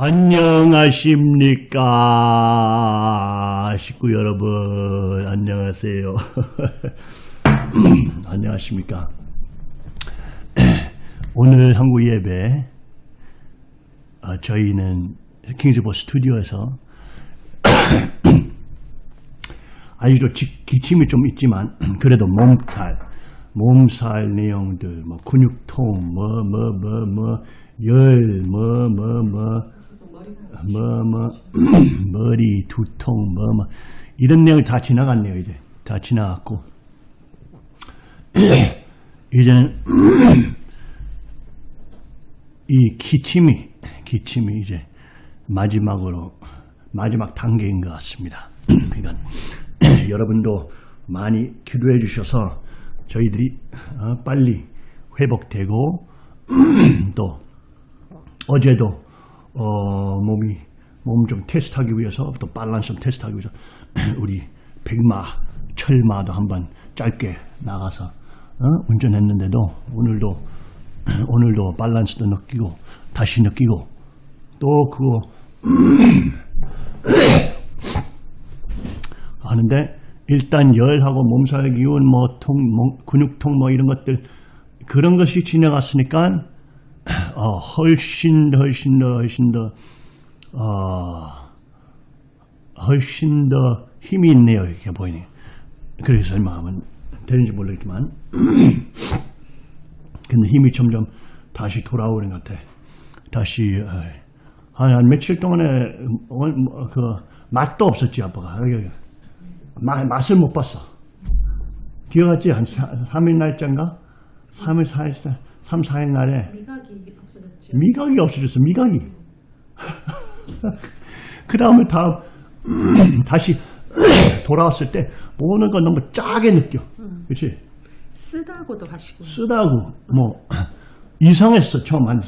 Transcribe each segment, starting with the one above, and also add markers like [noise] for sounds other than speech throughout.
안녕하십니까? 식구 여러분 안녕하세요. [laughs] 안녕하십니까? [clears throat] 오늘 한국 예배 어, 저희는 킹스보 스튜디오에서 [clears throat] 아직도 지- 기침이 좀 있지만 [clears throat] 그래도 몸살 몸살 내용들 뭐 근육통 뭐 뭐 뭐 뭐 열 뭐 뭐뭐 뭐 뭐 [clears throat] 머리 두통 뭐 뭐. 이런 내용 다 지나갔네요 이제. 다 지나갔고. [clears throat] 이제는 [clears throat] 이 기침이 기침이 이제 마지막으로 마지막 단계인 것 같습니다. 그러니까 여러분도 많이 기도해 주셔서 저희들이 어, 빨리 회복되고 또 어제도 어, 몸이 몸 좀 테스트하기 위해서 또 밸런스 좀 테스트하기 위해서 [clears throat] 우리 백마 철마도 한번 짧게 나가서 어? 운전했는데도 오늘도 [clears throat] 오늘도 밸런스도 느끼고 다시 느끼고 또 그거 [clears throat] 하는데 일단 열하고 몸살 기운 뭐 통, 뭐 근육통 뭐 이런 것들 그런 것이 지나갔으니까 어, 훨씬 더 훨씬 더 훨씬 더 어, 훨씬 더 힘이 있네요 이렇게 보이니. 그래서 마음은 되는지 모르겠지만. [clears throat] 근데 힘이 점점 다시 돌아오는 것 같아. 다시 어, 한, 한 며칠 동안에 어, 뭐, 그 맛도 없었지 아빠가. 맛, 맛을 못 봤어. 기억하지? 한 3일 날짜인가? 3일 4일 3, 4일 날에 미각이 없어졌죠. 미각이 없어졌어 미각이 [laughs] 그 다음에 다음 [clears throat] 다시 [clears throat] 돌아왔을 때 보는 건 너무 짜게 느껴 그렇지 쓰다고도 하시고. 쓰다고 뭐 [clears throat] 이상했어 처음 한,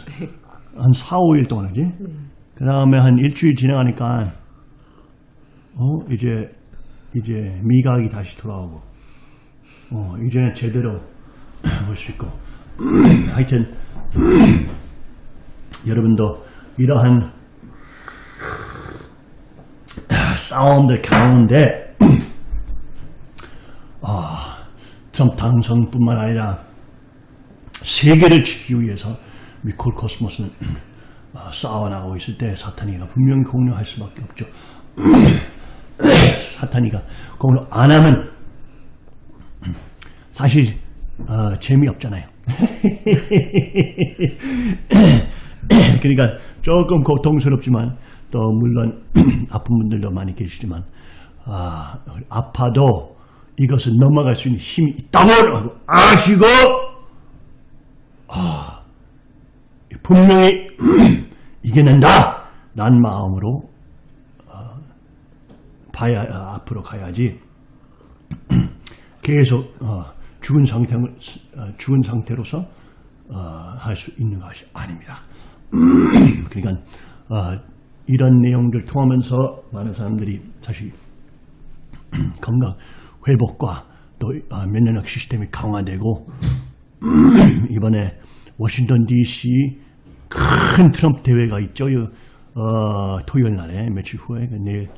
한 4, 5일 동안 하지 네. 그 다음에 한 일주일 지나가니까 어 이제 이제 미각이 다시 돌아오고 어 이제는 제대로 볼 수 있고 [clears throat] 하여튼 [clears throat] 여러분도 이러한 싸움들 가운데 [clears throat] 아, 트럼프 당선뿐만 아니라 세계를 지키기 위해서 미콜 코스모스는 어, 싸워나가고 있을 때 사탄이가 분명히 공격할 수밖에 없죠. 사탄이가 공격 안 하면 사실 어, 재미없잖아요. [laughs] 그러니까 조금 고통스럽지만 또 물론 [clears throat] 아픈 분들도 많이 계시지만 아, 아파도 이것을 넘어갈 수 있는 힘이 있다고 아시고 아, 분명히 [clears throat] 이겨낸다! 란 마음으로 어, 봐야 어, 앞으로 가야지. [clears throat] 계속 어, 죽은 상태 어, 죽은 상태로서 어, 할수 있는 것이 아닙니다. [clears throat] 그러니까 어, 이런 내용들 통하면서 많은 사람들이 사실 [clears throat] 건강 회복과 또 어, 면역력 시스템이 강화되고 [clears throat] 이번에 워싱턴 DC 큰 트럼프 대회가 있죠. 어, 토요일 날에 며칠 후에 그 내일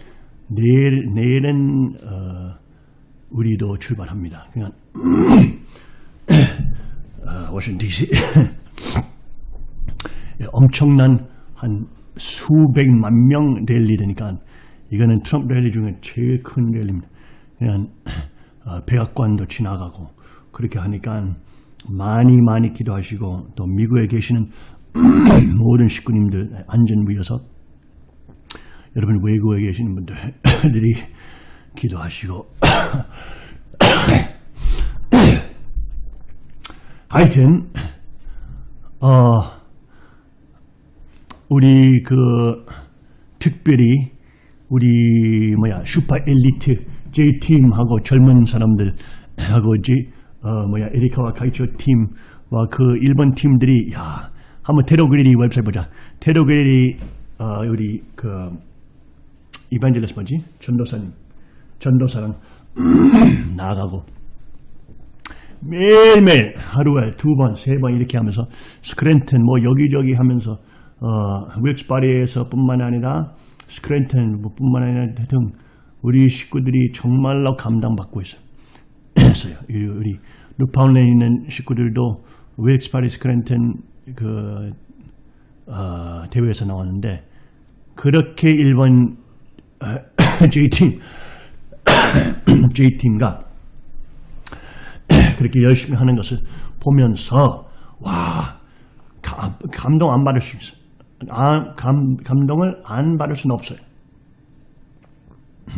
내일 내일은 어, 우리도 출발합니다. 그러니까 어, [clears throat] 워싱턴 DC [laughs] 엄청난 한 수백만 명 랠리 되니까 이거는 트럼프 랠리 중에 제일 큰 랠리입니다. 그냥 어, 백악관도 지나가고 그렇게 하니까 많이 많이 기도하시고 또 미국에 계시는 [clears throat] 모든 식구님들 안전 위해서 여러분 외국에 계시는 분들이 [laughs] 기도하시고 [coughs] 하여튼 어 우리 그 특별히 우리 뭐야 슈퍼 엘리트 J 팀하고 젊은 사람들하고 이제 어 뭐야 에리카와 카이초 팀과 그 일본 팀들이 야 한번 테로그레리 웹사이트 보자. 테로그레리 어 우리 그 이반젤레스 뭐지? 전도사님. 전도사랑 나가고 매일매일 하루에 두 번, 세 번 이렇게 하면서 스크랜튼 뭐 여기저기 하면서 어, 윌스 바리에서 뿐만 아니라 스크랜턴 뿐만 아니라 등 우리 식구들이 정말로 감동받고 있어요. 우리 뉴파운드에 있는 식구들도 윌스 바리 스크랜턴 그 어, 대회에서 나왔는데 그렇게 일본 어, [laughs] J팀 [clears throat] J팀과 [clears throat] 그렇게 열심히 하는 것을 보면서 와 감, 감동 안 받을 수 있어. 아, 감, 감동을 안 받을 수는 없어요.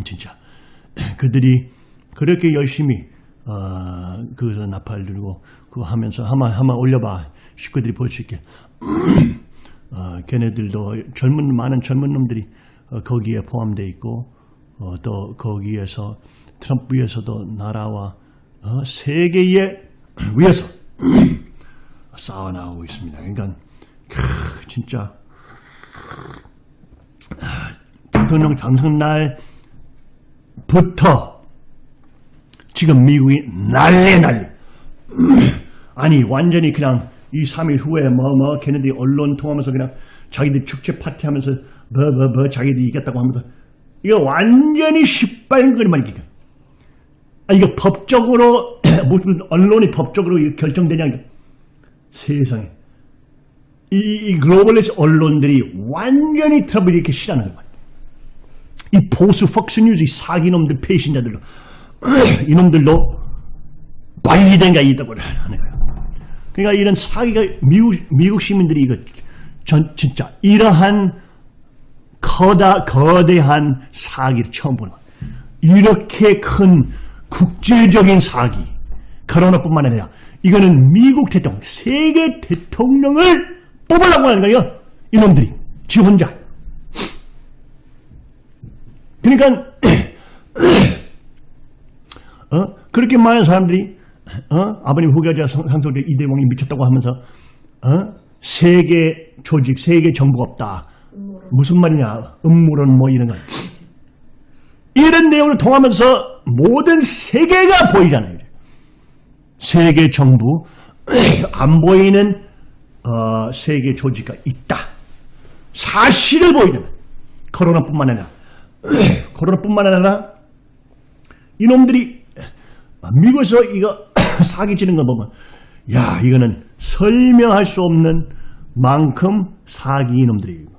진짜 [clears throat] 그들이 그렇게 열심히 어, 그 나팔 들고 그거 하면서 한번 한번 올려봐 식구들이 볼 수 있게. 어, 걔네들도 젊은 많은 젊은 놈들이 어, 거기에 포함되어 있고 어, 또 거기에서 트럼프 위에서도 나라와 어, 세계에 위해서 싸워 나오고 있습니다. 그러니까 크, 진짜 아, 대통령 당선 날부터 지금 미국이 난리 난리. [clears throat] 아니 완전히 그냥 2, 3일 후에 뭐뭐 걔네들이 언론 통하면서 그냥 자기들 축제 파티하면서 뭐뭐뭐 자기들이 이겼다고 하면서 이거 완전히 시발거리만 이게. 아 이거 법적으로 [clears throat] 무슨 언론이 법적으로 결정되냐 이거. 세상에 이, 이 globalist 언론들이 완전히 트럼프를 이렇게 싫어하는 거야. 이 보수 폭스뉴스 이 사기놈들 배신자들로 이놈들도 바이든가 이겼다고 하는 거예요. 그러니까 이런 사기가 미국, 미국 시민들이 이거 전 진짜 이러한 커다 거대한 사기를 처음 보는 거예요. 이렇게 큰 국제적인 사기 코로나뿐만 아니라 이거는 미국 대통령 세계 대통령을 뽑으려고 하는 거예요. 이놈들이 지 혼자. 그러니까 [clears throat] 어? 그렇게 많은 사람들이 어? 아버님 후계자 상속자 이대왕이 미쳤다고 하면서 어? 세계 조직, 세계 정부가 없다. 무슨 말이냐? 음모론 뭐 이런 거. 이런 내용을 통하면서 모든 세계가 보이잖아요. 세계 정부 [clears throat] 안 보이는 어, 세계 조직가 있다. 사실을 보이는 코로나뿐만 아니라 [clears throat] 코로나뿐만 아니라 이놈들이 미국에서 이거 [clears throat] 사기치는 거 보면 야 이거는 설명할 수 없는 만큼 사기 이놈들이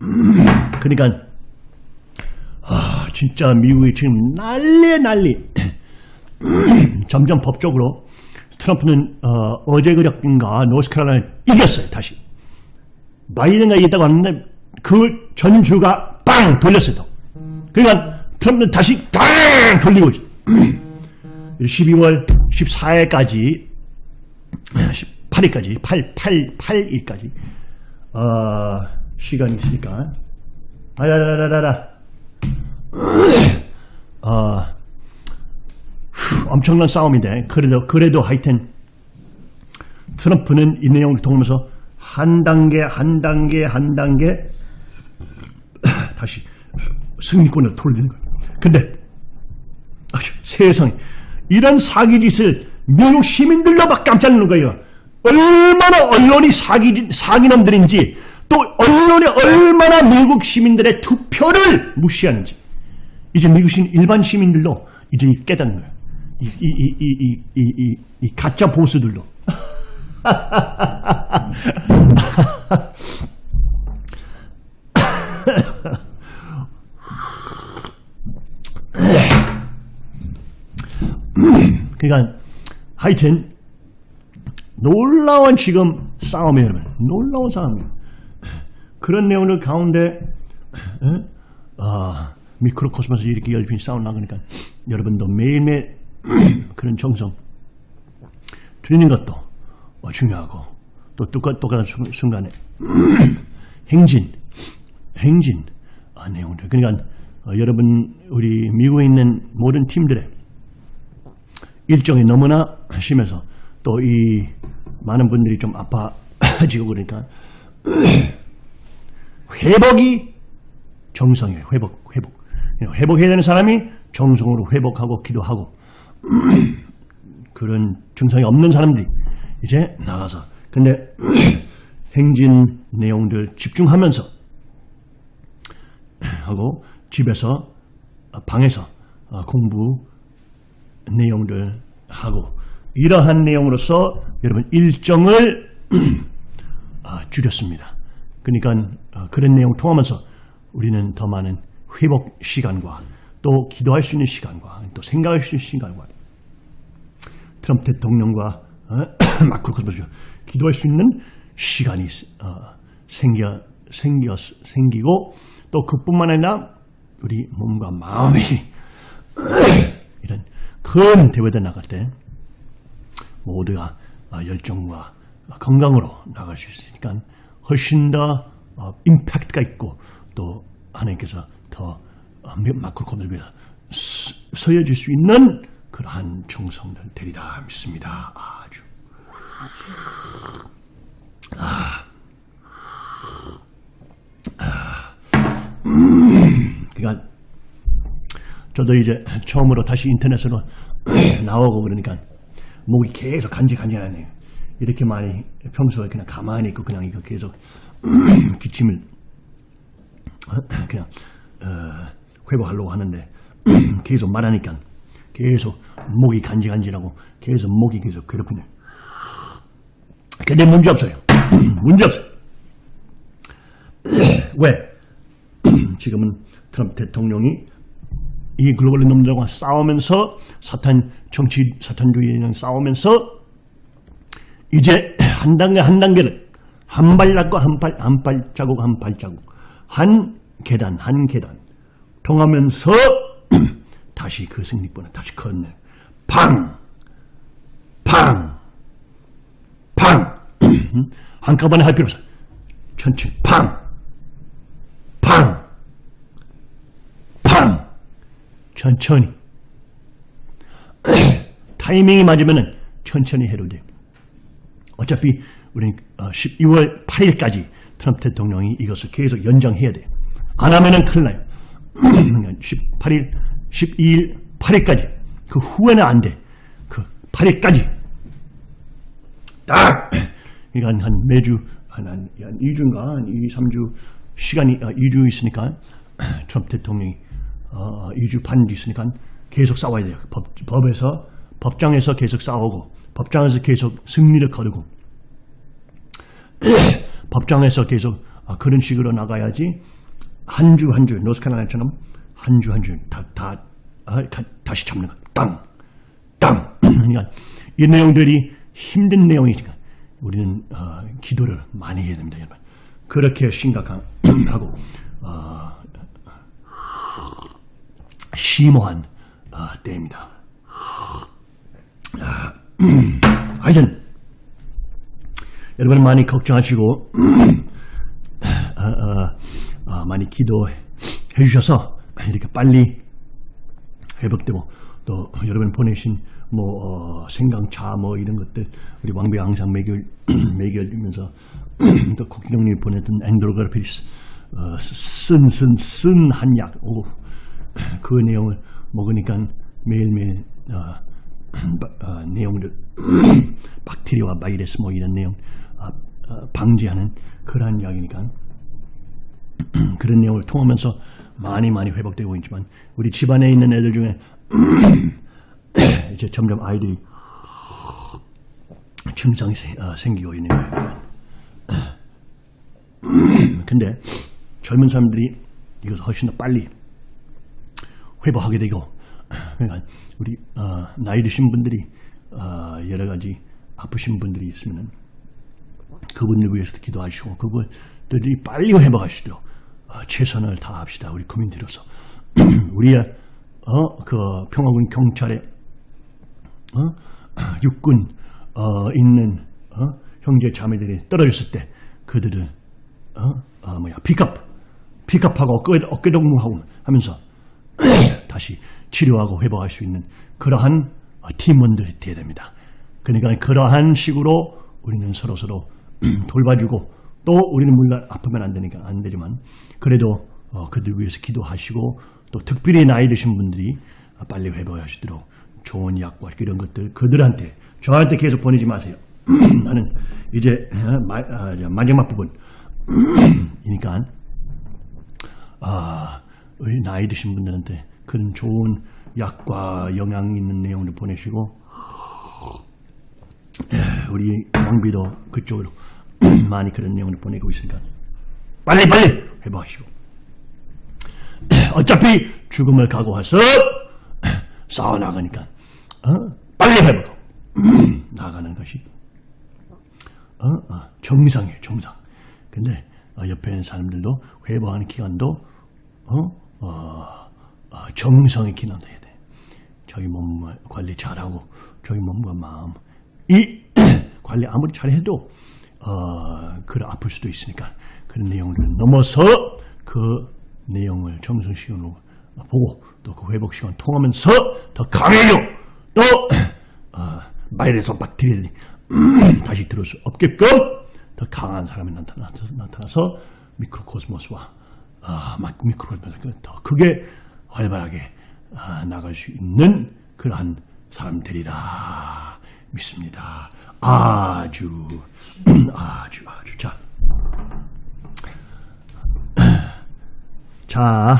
[clears throat] 그러니까 아 진짜 미국이 지금 난리 난리. [clears throat] 점점 법적으로 트럼프는 어, 제 그저께인가 노스캐롤라이나 이겼어요 다시. 바이든가 이겼다고 하는데 그 전주가 빵 돌렸어요 또. 그러니까 트럼프는 다시 빵 돌리고 있어요. [clears throat] 12월 14일까지 18일까지 8, 8, 8일까지 어, 시간이 있으니까 아라라라라라 어, 엄청난 싸움인데 그래도 그래도 하여튼 트럼프는 이 내용을 통하면서 한 단계 한 단계 한 단계 다시 승리권을 돌리는 거예요. 근데 세상에 이런 사기짓을 미국 시민들로 막 깜짝 놀란 거예요. 얼마나 언론이 사기 사기놈들인지 또 언론이 얼마나 미국 시민들의 투표를 무시하는지 이제 미국 시민 일반 시민들도 이제 깨닫는 거예요. 이, 이, 이, 이, 이, 이, 이 가짜 보수들도. [laughs] 그러니까 하여튼 놀라운 지금 싸움이에요 여러분. 놀라운 싸움이에요. 그런 내용을 가운데 아, 미크로코스모스 이렇게 열심히 싸움 나가니까 여러분도 매일매일 [clears throat] 그런 정성 드리는 것도 중요하고 또 똑같, 똑같은 순간에 [clears throat] 행진 행진 아, 내용들. 그러니까 어, 여러분 우리 미국에 있는 모든 팀들의 일정이 너무나 심해서 또이 많은 분들이 좀 아파지고 그러니까 [clears throat] 회복이 정성이에요. 회복, 회복. 회복해야 되는 사람이 정성으로 회복하고 기도하고 [clears throat] 그런 증상이 없는 사람들이 이제 나가서 근데 [clears throat] 행진 내용들 집중하면서 하고 집에서 어, 방에서 어, 공부 내용들 하고 이러한 내용으로서 여러분 일정을 [clears throat] 아, 줄였습니다. 그러니까 어, 그런 내용 통하면서 우리는 더 많은 회복 시간과 또 기도할 수 있는 시간과 또 생각할 수 있는 시간과 트럼프 대통령과 어, [clears throat] 마크로 코스모스가 기도할 수 있는 시간이 어, 생겨 생겨 생기고 또 그뿐만 아니라 우리 몸과 마음이 [clears throat] 이런 큰 대회에 나갈 때 모두가 어, 열정과 건강으로 나갈 수 있으니까 훨씬 더 어, 임팩트가 있고 또 하나님께서 더 어, 마크로 코스모스가 서여질 수 있는 그러한 정성들 되리라 믿습니다. 아주. 그러니까 저도 이제 처음으로 다시 인터넷으로 [clears throat] 나오고 그러니까 목이 계속 간질간질하네요. 이렇게 많이 평소에 그냥 가만히 있고 그냥 이거 계속 [clears throat] 기침을 [clears throat] 그냥 어, 회복하려고 하는데 [clears throat] 계속 말하니까 계속 목이 간질간질하고 계속 목이 계속 괴롭히네. 근데 문제 없어요. 문제 없어요. 왜? 지금은 트럼프 대통령이 이 글로벌 놈들과 싸우면서 사탄 정치 사탄주의랑 싸우면서 이제 한 단계 한 단계를 한 발자국 한발 한 발자국 한 발자국 한 계단 한 계단 통하면서 [clears throat] 다시 그 승리권을 다시 건네 팡! 팡! 팡! [clears throat] 한꺼번에 할 필요 없어 천천히 팡! 팡! 팡! 천천히. [clears throat] 타이밍이 맞으면 천천히 해도 돼요 어차피 우리는 12월 8일까지 트럼프 대통령이 이것을 계속 연장해야 돼요 안 하면은 큰일 나요. 18일 12일 8일까지. 그 후에는 안 돼. 그 8일까지. 딱! [clears throat] 그러니까 한 매주 한, 한, 한 2주인가? 한 2, 3주 시간이 아, 2주 있으니까 [clears throat] 트럼프 대통령이 어, 2주 반 있으니까 계속 싸워야 돼요. 법, 법에서 법장에서 계속 싸우고 법장에서 계속 승리를 거두고 [clears throat] 법장에서 계속 아, 그런 식으로 나가야지 한 주 한주 노스카라이나처럼 한 주 한 주 다다 어, 다시 잡는 거. 땅, 땅. [clears throat] 그러니까 이 내용들이 힘든 내용이니까 우리는 어, 기도를 많이 해야 됩니다, 여러분. 그렇게 심각하고 [clears throat] 어, 심오한 어, 때입니다. 아, [clears throat] 하여튼 여러분 많이 걱정하시고 [clears throat] 어, 어, 어, 많이 기도해 주셔서 이렇게 빨리 회복되고 또 여러분 보내신 뭐 어, 생강차 뭐 이런 것들 우리 왕비 항상 매겨 [clears throat] 매겨주면서 또 국경님이 보냈던 andrographis 어, 쓴쓴 쓴 한약 오, 그 내용을 먹으니까 매일매일 어, 어, 내용들 [clears throat] 박테리아와 바이러스 뭐 이런 내용 어, 어, 방지하는 그러한 약이니까 [clears throat] 그런 내용을 통하면서 많이 많이 회복되고 있지만 우리 집안에 있는 애들 중에 [clears throat] 이제 점점 아이들이 증상이 어, 생기고 있는 거예요. 근데 젊은 사람들이 이것을 훨씬 더 빨리 회복하게 되고 그러니까 우리 어, 나이 드신 분들이 어, 여러 가지 아프신 분들이 있으면 그분들 위해서 기도하시고 그분들이 빨리 회복하시도록 어, 최선을 다합시다. 우리 국민들로서 [clears throat] 우리의 어, 그 평화군 경찰에 어? [clears throat] 육군 어, 있는 어? 형제 자매들이 떨어졌을 때 그들은 어? 어, 뭐야 픽업 픽업하고 어깨, 어깨 동무하고 하면서 다시 치료하고 회복할 수 있는 그러한 어, 팀원들이 되어야 됩니다. 그러니까 그러한 식으로 우리는 서로 서로 [clears throat] 돌봐주고 또 우리는 물론 아프면 안 되니까 안 되지만 그래도 어, 그들 위해서 기도하시고 또 특별히 나이 드신 분들이 빨리 회복하시도록 좋은 약과 이런 것들 그들한테 저한테 계속 보내지 마세요. [clears throat] 나는 이제 어, 마, 아, 저 마지막 부분 이니까 [clears throat] 아, 나이 드신 분들한테 그런 좋은 약과 영양 있는 내용을 보내시고 에, 우리 왕비도 그쪽으로 [clears throat] 많이 그런 내용을 보내고 있으니까 빨리 빨리 회복하시고 어차피 죽음을 각오해서 [clears throat] 싸워 나가니까 어? 빨리 회복하고 나가는 것이 어? 어, 정상이에요 정상 근데 어, 옆에 있는 사람들도 회복하는 기간도 어? 어, 어, 정성의 기간도 해야 돼. 자기 몸 관리 잘하고 자기 몸과 마음 이 [clears throat] 관리 아무리 잘해도 어, 그래 아플 수도 있으니까 그런 내용을 넘어서 그 내용을 정성 시간으로 보고 또 그 회복 시간 통하면서 더 강해져 또 [clears throat] 어, 바이러스 박테리아들이 [clears throat] 다시 들어올 수 없게끔 더 강한 사람이 나타나서, 나타나서 미크로코스모스와 아, 막 미크로코스모스가 더 크게 활발하게 아, 나갈 수 있는 그러한 사람들이라 믿습니다. 아주 [clears throat] 아주 아주 자. [clears throat] 자,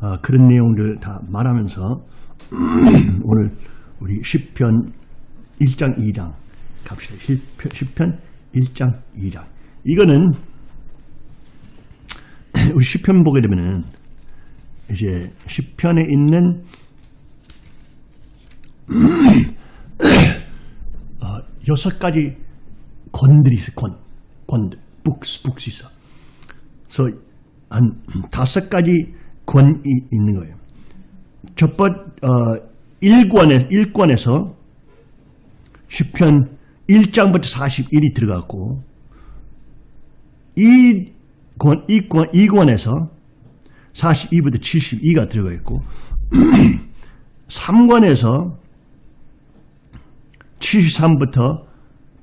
어, 그런 내용들 다 말하면서 [clears throat] 오늘 우리 10편 1장 2장 갑시다. 10편, 10편 1장 2장. 이거는 [clears throat] 우리 10편 보게 되면은 이제 10편에 있는 [clears throat] 어, 여섯 가지 권들이 있어. 권. 권들. 북스, 북스 있어. 그래서 한 다섯 가지 권이 있는 거예요. 첫 번, 어, 1권에, 1권에서 10편 1장부터 41이 들어갔고, 이 권, 이 권, 2권에서 42부터 72가 들어가 있고, 3권에서 73부터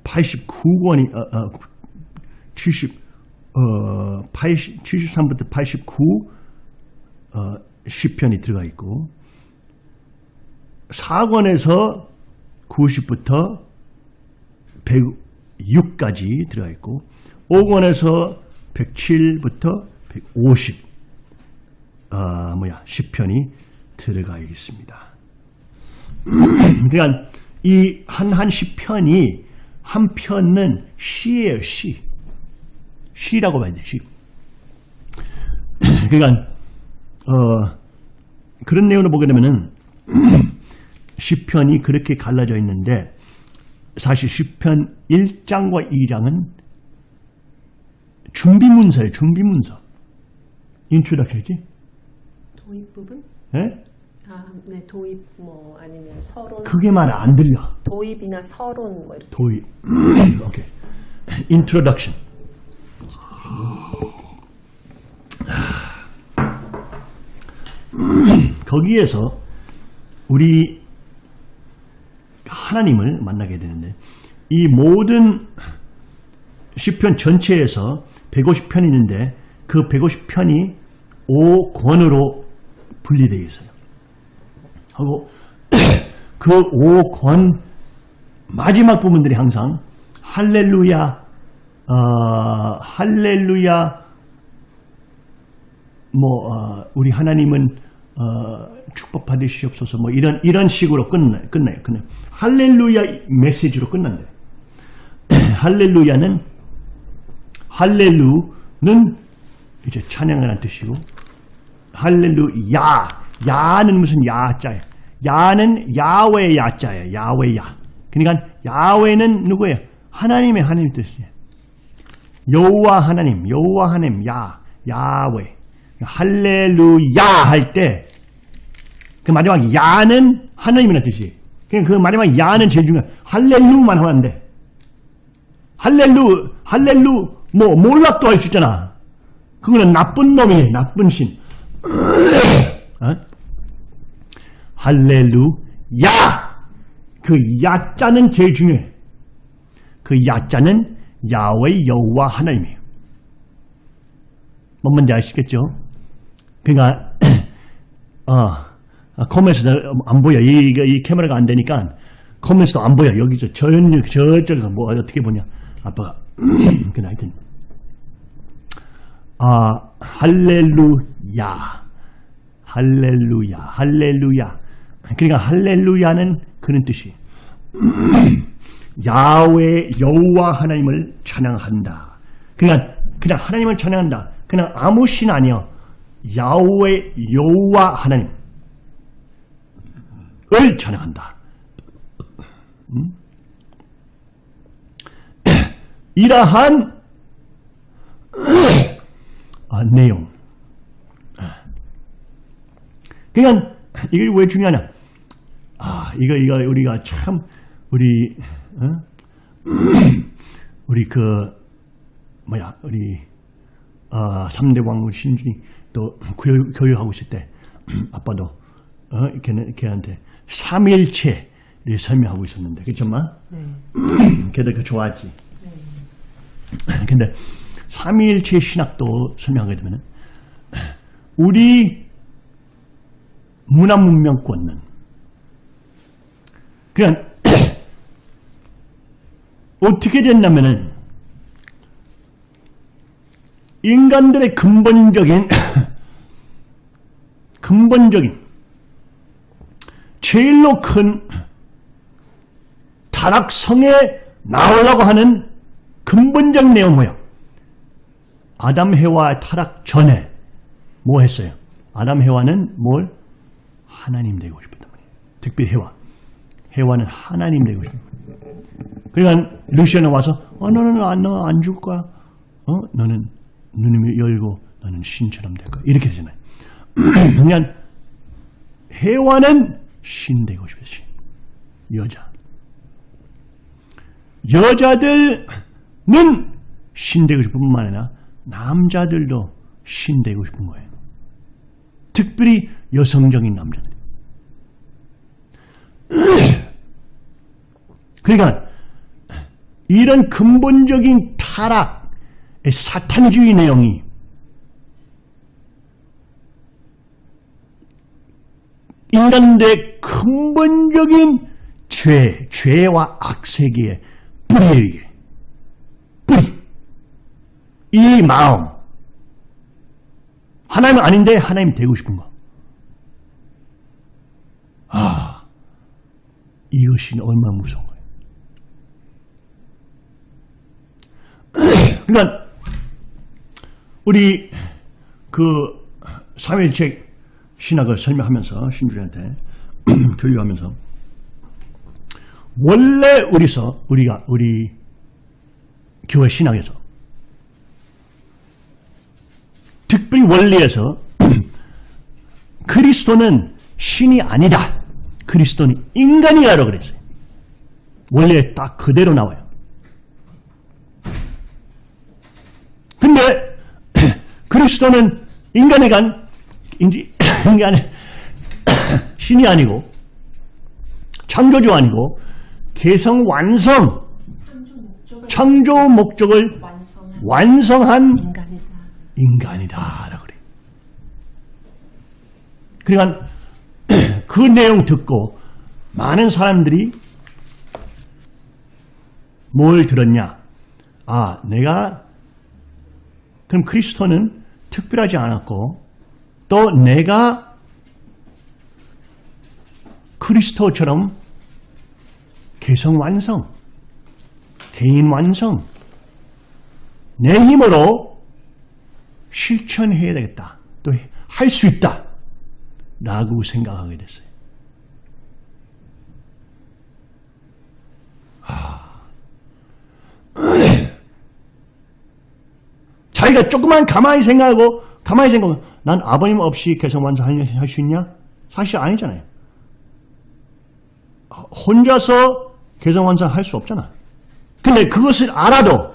89권이, 어, 어, 70, 어, 80, 73부터 89, 어, 10편이 들어가 있고, 4권에서 90부터 106까지 들어가 있고, 5권에서 107부터 150, 어, 뭐야, 10편이 들어가 있습니다. [clears throat] 그러니까 이 한한 10편이 한 편은 시예요, 시. 시라고 봐야 돼, 시. [clears throat] 그러니까, 어, 그런 내용을 보게 되면은, [clears throat] 시편이 그렇게 갈라져 있는데, 사실 시편 1장과 2장은 준비 문서예요, 준비 문서. introduction이지? 도입 부분? 예? 아, 네, 도입 뭐 아니면 서론. 그게 말안 들려. 도입이나 서론 뭐 이렇게. 도입. [clears throat] 오케이. Introduction. [clears throat] 거기에서 우리 하나님을 만나게 되는데 이 모든 시편 전체에서 150편이 있는데 그 150편이 5권으로 분리되어 있어요. 하고 [coughs] 그 5권 마지막 부분들이 항상 할렐루야, 어, 할렐루야, 뭐 어, 우리 하나님은 어, 축복 받으시옵소서 뭐 이런 이런 식으로 끝나 끝나요. 끝나요. 할렐루야 메시지로 끝난대. [coughs] 할렐루야는 할렐루는 이제 찬양하는 뜻이고 할렐루야 야는 무슨 야자예요. 야는 야외 야자예요. 야외 야. 그러니까 야외는 누구예요? 하나님의 하나님 뜻이에요. 여호와 하나님, 여호와 하나님, 야, 야외. 할렐루야 할 때 그 마지막 야는 하나님이라는 뜻이에요. 그러니까 그 마지막 야는 제일 중요해. 할렐루만 하면 안 돼. 할렐루, 할렐루, 뭐 몰락도 할수 있잖아. 그거는 나쁜 놈이에요. 나쁜 신. 어? 할렐루야. 그 야자는 제일 중요해. 그 야자는 야외 여호와 하나님이에요. 뭔 말인지 아시겠죠? 그러니까 [clears throat] 어, 컴에서 안 보여. 이, 이 카메라가 안 되니까 커면서도 안 보여. 여기서 전혀 저쪽가 뭐 어떻게 보냐. 아빠가 [clears throat] 그 하여튼 아 할렐루야 할렐루야 할렐루야 그러니까 할렐루야는 그런 뜻이 [clears throat] 야외 여호와 하나님을 찬양한다. 그냥 그냥 하나님을 찬양한다. 그냥 아무 신 아니요. 야외 여호와 하나님을 찬양한다. 음? [clears throat] 이러한 [clears throat] 아, 내용. 그러니까 이게 왜 중요하냐? 아, 이거 이거 우리가 참 우리 어? [clears throat] 우리 그 뭐야 우리 어, 3대 왕후 신준이 또 교육, 교육하고 있을 때 [clears throat] 아빠도 어, 걔네, 걔한테 삼일체를 설명하고 있었는데 마? 네. [clears throat] 걔들 그 좋아하지. 근데 삼일체 신학도 설명하게 되면 우리 문화 문명권은 그냥 [coughs] 어떻게 됐냐면은 인간들의 근본적인 [coughs] 근본적인 제일로 큰 타락성에 나오려고 하는 근본적 내용 뭐야? 아담 해와 타락 전에 뭐 했어요? 아담 해와는 뭘? 하나님 되고 싶었단 말이에요. 특별히 해와. 해와는 하나님 되고 싶어. 그러니까 루시아는 와서 어 너는 안, 너안 죽을 거야. 어 너는 눈이 열고 너는 신처럼 될 거야. 이렇게 되잖아요. [clears throat] 그냥 해와는 신 되고 싶어요. 신. 여자. 여자들은 신 되고 싶은 뿐만 아니라 남자들도 신 되고 싶은 거예요. 특별히 여성적인 남자들. [clears throat] 그러니까 이런 근본적인 타락, 사탄주의 내용이 인간들의 근본적인 죄, 죄와 악세계의 뿌리예요. 이 마음. 하나님 아닌데 하나님 되고 싶은 거. 아, 이것이 얼마나 무서운 거예요. 그러니까 우리 그 삼일책 신학을 설명하면서 신주한테 [clears throat] 교육하면서 원래 우리서 우리가 우리 교회 신학에서 특별히 원리에서 [clears throat] 그리스도는 신이 아니다. 그리스도는 인간이라고 그랬어요. 원래 딱 그대로 나와요. 근데 [clears throat] 그리스도는 인간의 간 [clears throat] 인간의 신이 아니고 창조주 아니고 개성 완성 창조 목적을 완성한 인간이다. 인간이다라고 그래요. 그러니까 [clears throat] 그 내용 듣고 많은 사람들이 뭘 들었냐? 아, 내가 그럼 그리스도는 특별하지 않았고 또 내가 그리스도처럼 개성 완성, 개인 완성, 내 힘으로 실천해야 되겠다. 또 할 수 있다. 라고 생각하게 됐어요. [clears throat] 자기가 조금만 가만히 생각하고 가만히 생각하고 난 아버님 없이 개성 완성할 수 있냐? 사실 아니잖아요. 혼자서 개성 완성할 수 없잖아. 근데 그것을 알아도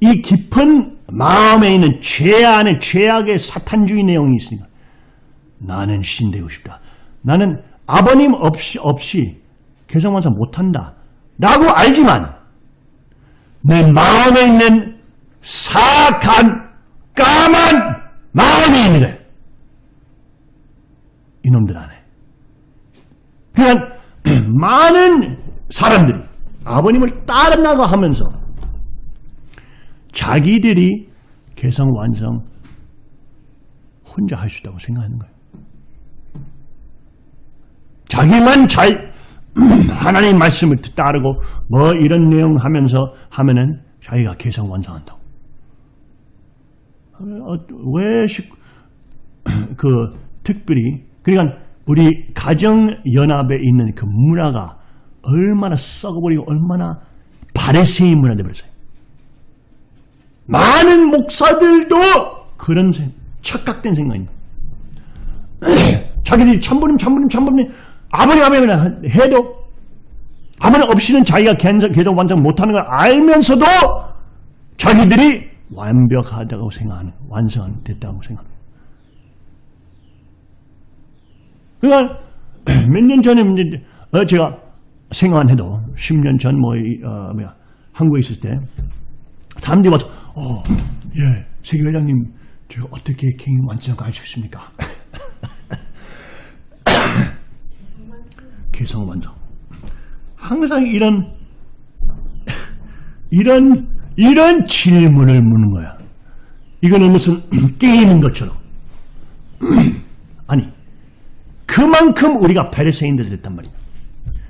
이 깊은 마음에 있는 죄 안에 죄악의 사탄주의 내용이 있으니까 나는 신 되고 싶다. 나는 아버님 없이, 없이 개성 완성 못한다. 라고 알지만 내 마음에 있는 사악한 까만 마음이 있는 거예요. 이놈들 안에. 그냥 [clears throat] 많은 사람들이 아버님을 따라나가 하면서 자기들이 개성 완성 혼자 할 수 있다고 생각하는 거예요. 자기만 잘 [clears throat] 하나님 말씀을 따르고 뭐 이런 내용 하면서 하면은 자기가 개성 완성한다고. 어, 왜 시- [clears throat] 그 특별히 그러니까 우리 가정 연합에 있는 그 문화가 얼마나 썩어버리고 얼마나 바레세인 문화 되버렸어요. 많은 목사들도 그런 생- 착각된 생각입니다. [clears throat] 자기들이 참부님 참부님 참부님 아버님 아버님 해도 아버님 없이는 자기가 계속 완성 못하는 걸 알면서도 자기들이 완벽하다고 생각하는 완성됐다고 생각합니다. 그러니까 [clears throat] 몇 년 전에 어, 제가 생각해도 10년 전 뭐, 어, 한국에 있을 때 사람들이 와서 어, 예, 세계 회장님 제가 어떻게 개인 완성할 수 있습니까? [coughs] 개성 완성. 항상 이런 이런 이런 질문을 묻는 거야. 이거는 무슨 [coughs] 게임인 것처럼. [coughs] 아니 그만큼 우리가 바리새인들이 됐단 말이야.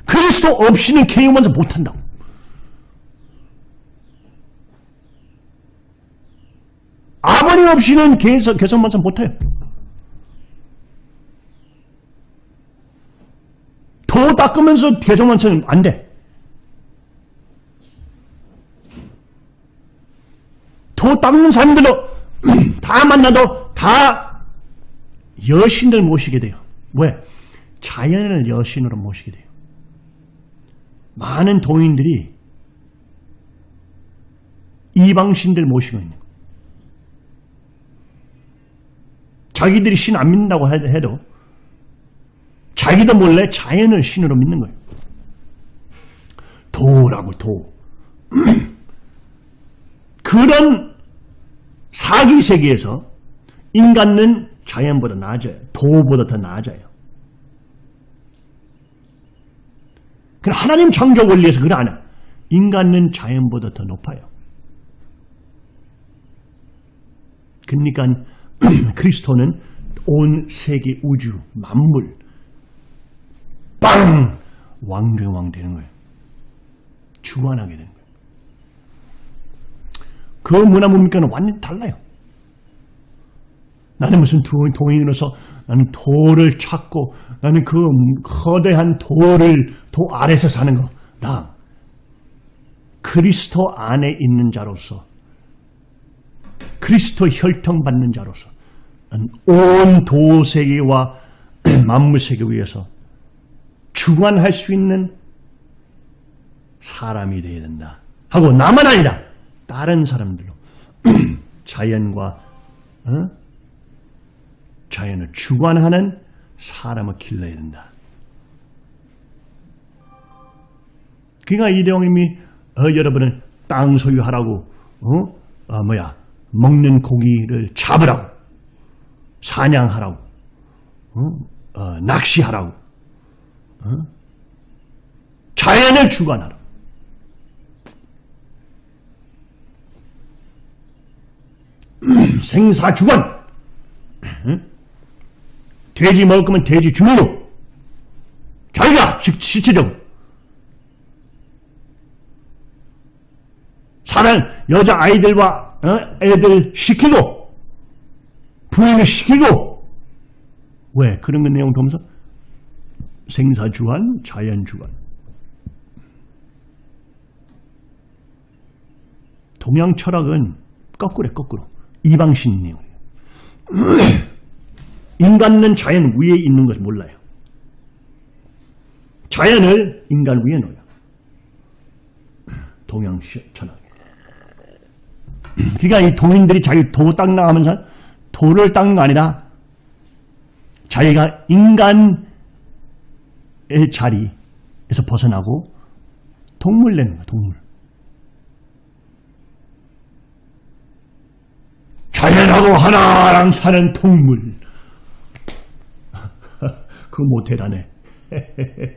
그리스도 없이는 개인 완성 못한다고. 아버님 없이는 개성, 개성 완성 못해요. 도 닦으면서 개성 완성은 안 돼. 도 닦는 사람들도 [clears throat] 다 만나도 다 여신들 모시게 돼요. 왜? 자연을 여신으로 모시게 돼요. 많은 도인들이 이방신들 모시고 있는 거예요. 자기들이 신 안 믿는다고 해- 해도 자기도 몰래 자연을 신으로 믿는 거예요. 도라고 도. [clears throat] 그런 사기 세계에서 인간은 자연보다 나아져요. 도보다 더 나아져요. 그럼 하나님 창조 원리에서 그걸 안 해. 인간은 자연보다 더 높아요. 그러니까 [clears throat] 그리스도는 온 세계 우주 만물 빵 왕중왕 되는 거예요. 주관하게 되는 거예요. 그 문화 문명과는 완전히 달라요. 나는 무슨 도- 도인으로서 나는 도를 찾고 나는 그 거대한 도를 도 아래서 사는 거. 나 그리스도 안에 있는 자로서 그리스도 혈통 받는 자로서 온 도세계와 [clears throat] 만물세계 위에서 주관할 수 있는 사람이 되어야 된다. 하고 나만 아니라 다른 사람들로 [clears throat] 자연과 어? 자연을 주관하는 사람을 길러야 된다. 그러니까 이대왕님이 어, 여러분은 땅 소유하라고 어? 어, 뭐야 먹는 고기를 잡으라고 사냥하라고 어? 어, 낚시하라고 어? 자연을 주관하라. 생사주관. 응? 돼지 먹을 거면 돼지 주고 자기가 실- 실질적으로 사람 여자 아이들과 어? 애들 시키고 부인을 시키고 왜 그런 거 내용 보면서 생사주관, 자연주관. 동양 철학은 거꾸로 거꾸로 이방신 내용이에요. [clears throat] 인간은 자연 위에 있는 것을 몰라요. 자연을 인간 위에 놓아요. 동양 시- 철학. 그러니까 이 동인들이 자기 도 닦나가면서 도를 닦는 거 아니라 자기가 인간의 자리에서 벗어나고 동물 내는 거야, 동물. 자연하고 하나랑 사는 동물. [laughs] 그거 모텔하네. [laughs]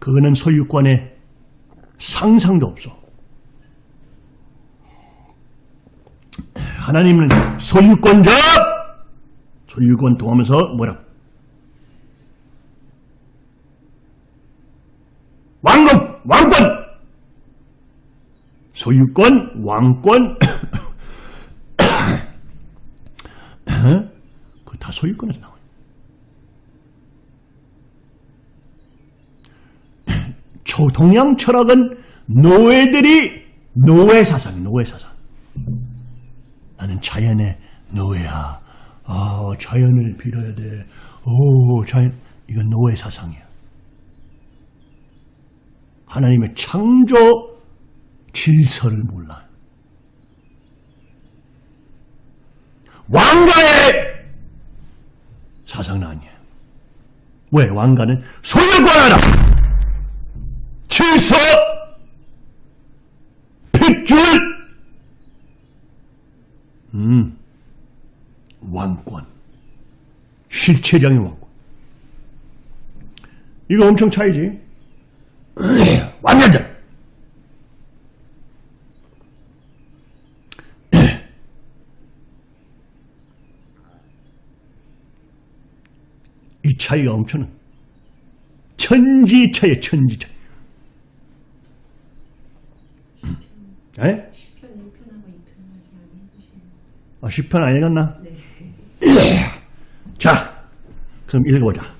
그거는 소유권의 상상도 없어. 하나님은 소유권자! 소유권 통하면서 뭐라? 왕국! 왕권! 소유권, 왕권, [coughs] 그 다 소유권에서 나와요. 동양 철학은 노예들이 노예 사상, 노예 사상. 나는 자연의 노예야. 아, 자연을 빌어야 돼. 오, 자연, 이건 노예 사상이야. 하나님의 창조 질서를 몰라. 왕가의 사상은 아니에요. 왜? 왕가는 소유권하라! 질서! 핏줄! 음, 왕권. 실체량의 왕권. 이거 엄청 차이지. [clears throat] 완전자! [clears throat] 이 차이가 엄청난 천지 차이에 천지 차이. 에? 10편 1편하고 2편까지 안 해보시는 아, 10편 안 읽었나? [laughs] 자, 그럼 읽어보자.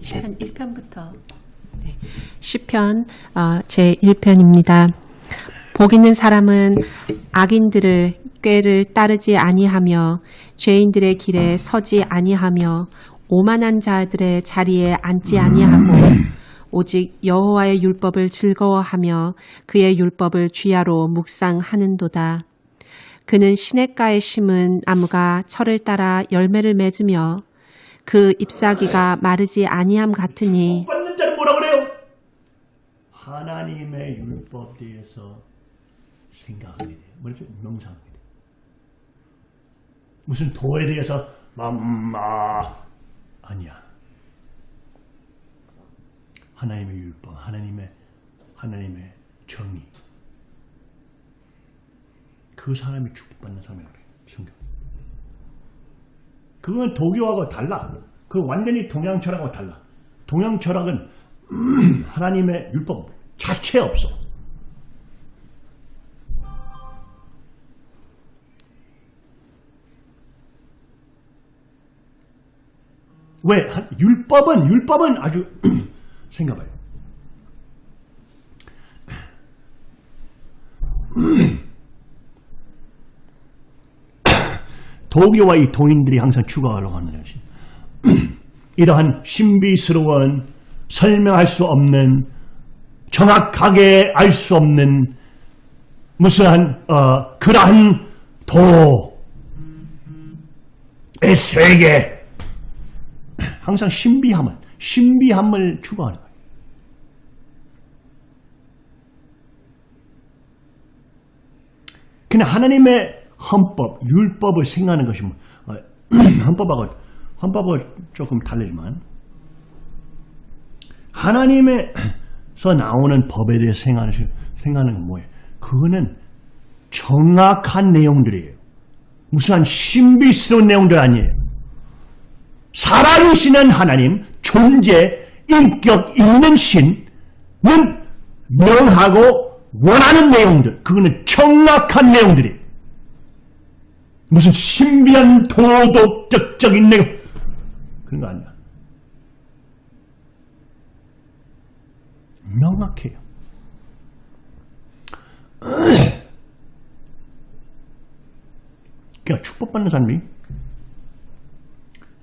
10편 1편부터 시편 어, 제 1편입니다. 복 있는 사람은 악인들을 꾀를 따르지 아니하며 죄인들의 길에 서지 아니하며 오만한 자들의 자리에 앉지 아니하고 오직 여호와의 율법을 즐거워하며 그의 율법을 주야로 묵상하는도다. 그는 시냇가에 심은 나무가 철을 따라 열매를 맺으며 그 잎사귀가 마르지 아니함 같으니 받는 자는 뭐라 그래요? 하나님의 율법 대해서 생각하게 돼요. 뭐지? 명상하게 돼요. 무슨 도에 대해서 맘마 아니야. 하나님의 율법, 하나님의 하나님의 정의. 그 사람이 축복받는 사람이라고 그래요. 성경. 그건 도교하고 달라. 그 완전히 동양 철학하고 달라. 동양 철학은 [clears throat] 하나님의 율법 자체 없어. 왜? 한- 율법은, 율법은 아주, [clears throat] 생각해봐요. [clears throat] 도교와 이 동인들이 항상 추구하려고 하는 것이 이러한 신비스러운 설명할 수 없는 정확하게 알 수 없는 무슨 한 어, 그러한 도의 세계 항상 신비함을 신비함을 추구하는 거예요. 그냥 하나님의 헌법, 율법을 생각하는 것이 뭐, 어, [clears throat] 헌법하고 헌법을 조금 다르지만 하나님에서 나오는 법에 대해 생각하는, 생각하는 건 뭐예요? 그거는 정확한 내용들이에요. 무슨 한 신비스러운 내용들 아니에요. 살아계시는 하나님, 존재, 인격 있는 신은 명하고 원하는 내용들, 그거는 정확한 내용들이에요. 무슨 신비한 도덕적인 내용, 그런 거 아니야. 명확해요. [clears throat] 그러니까 축복받는 사람이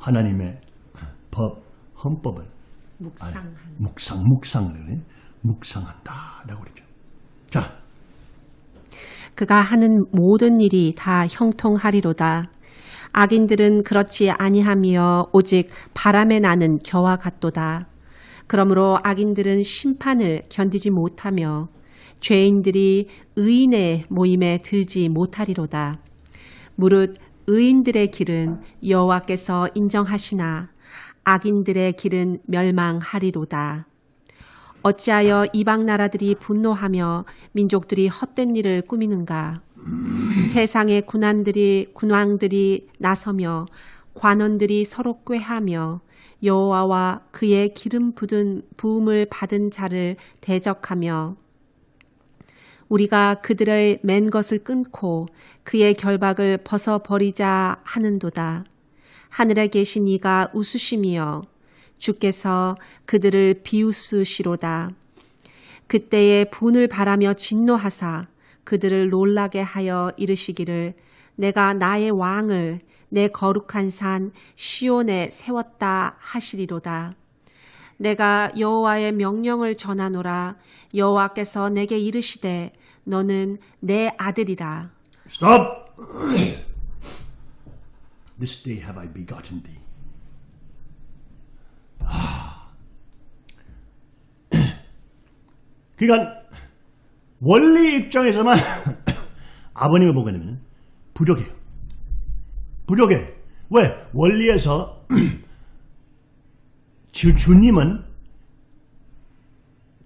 하나님의 법, 헌법을 묵상하는 묵상, 묵상을 묵상한다라고 그러죠. 자, 그가 하는 모든 일이 다 형통하리로다. 악인들은 그렇지 아니하며 오직 바람에 나는 겨와 같도다. 그러므로 악인들은 심판을 견디지 못하며 죄인들이 의인의 모임에 들지 못하리로다. 무릇 의인들의 길은 여호와께서 인정하시나 악인들의 길은 멸망하리로다. 어찌하여 이방 나라들이 분노하며 민족들이 헛된 일을 꾸미는가? 세상의 군안들이 군왕들이 나서며 관원들이 서로 꾀하며 여호와와 그의 기름 부은 부음을 받은 자를 대적하며 우리가 그들의 맨 것을 끊고 그의 결박을 벗어 버리자 하는도다. 하늘에 계신 이가 웃으심이여 주께서 그들을 비웃으시로다. 그때에 분을 바라며 진노하사 그들을 놀라게 하여 이르시기를 내가 나의 왕을 내 거룩한 산 시온에 세웠다 하시리로다. 내가 여호와의 명령을 전하노라 여호와께서 내게 이르시되 너는 내 아들이라. Stop! This day have I begotten thee. 아. 그러니까 원리 입장에서만 아버님을 보게 되면 부족해요. 부족해. 왜? 원리에서 주, 주님은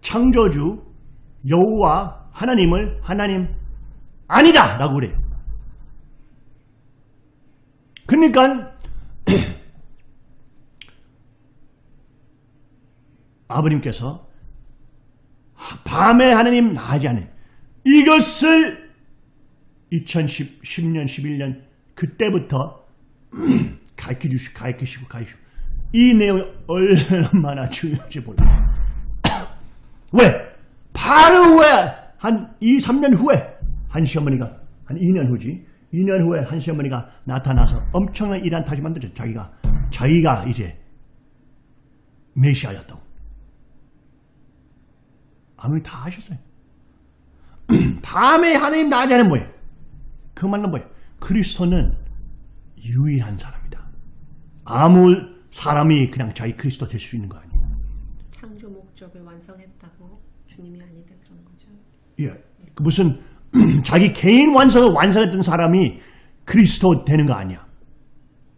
창조주 여호와 하나님을 하나님 아니다 라고 그래요. 그러니까 [clears throat] 아버님께서 밤에 하나님 나지 않아요. 이것을 2010년 11년 그때부터 [clears throat] 가르쳐 주시고 가르치시고 가르치시고 이 내용이 얼마나 중요한지 몰라요. [clears throat] 왜? 바로 후에 한 2, 3년 후에 한 시어머니가 한 2년 후지 2년 후에 한 시어머니가 나타나서 엄청난 일한 다시 만들었죠. 자기가 자기가 이제 메시아였다고. 아무리 다 하셨어요. 밤에 [clears throat] 하나님 나자는 뭐예요? 그 말은 뭐예요? 그리스도는 유일한 사람이다. 아무 사람이 그냥 자기 그리스도 될 수 있는 거 아니에요. 창조 목적을 완성했다고 주님이 아니다 그런 거죠. 예. 그 무슨 [clears throat] 자기 개인 완성을 완성했던 사람이 그리스도 되는 거 아니야.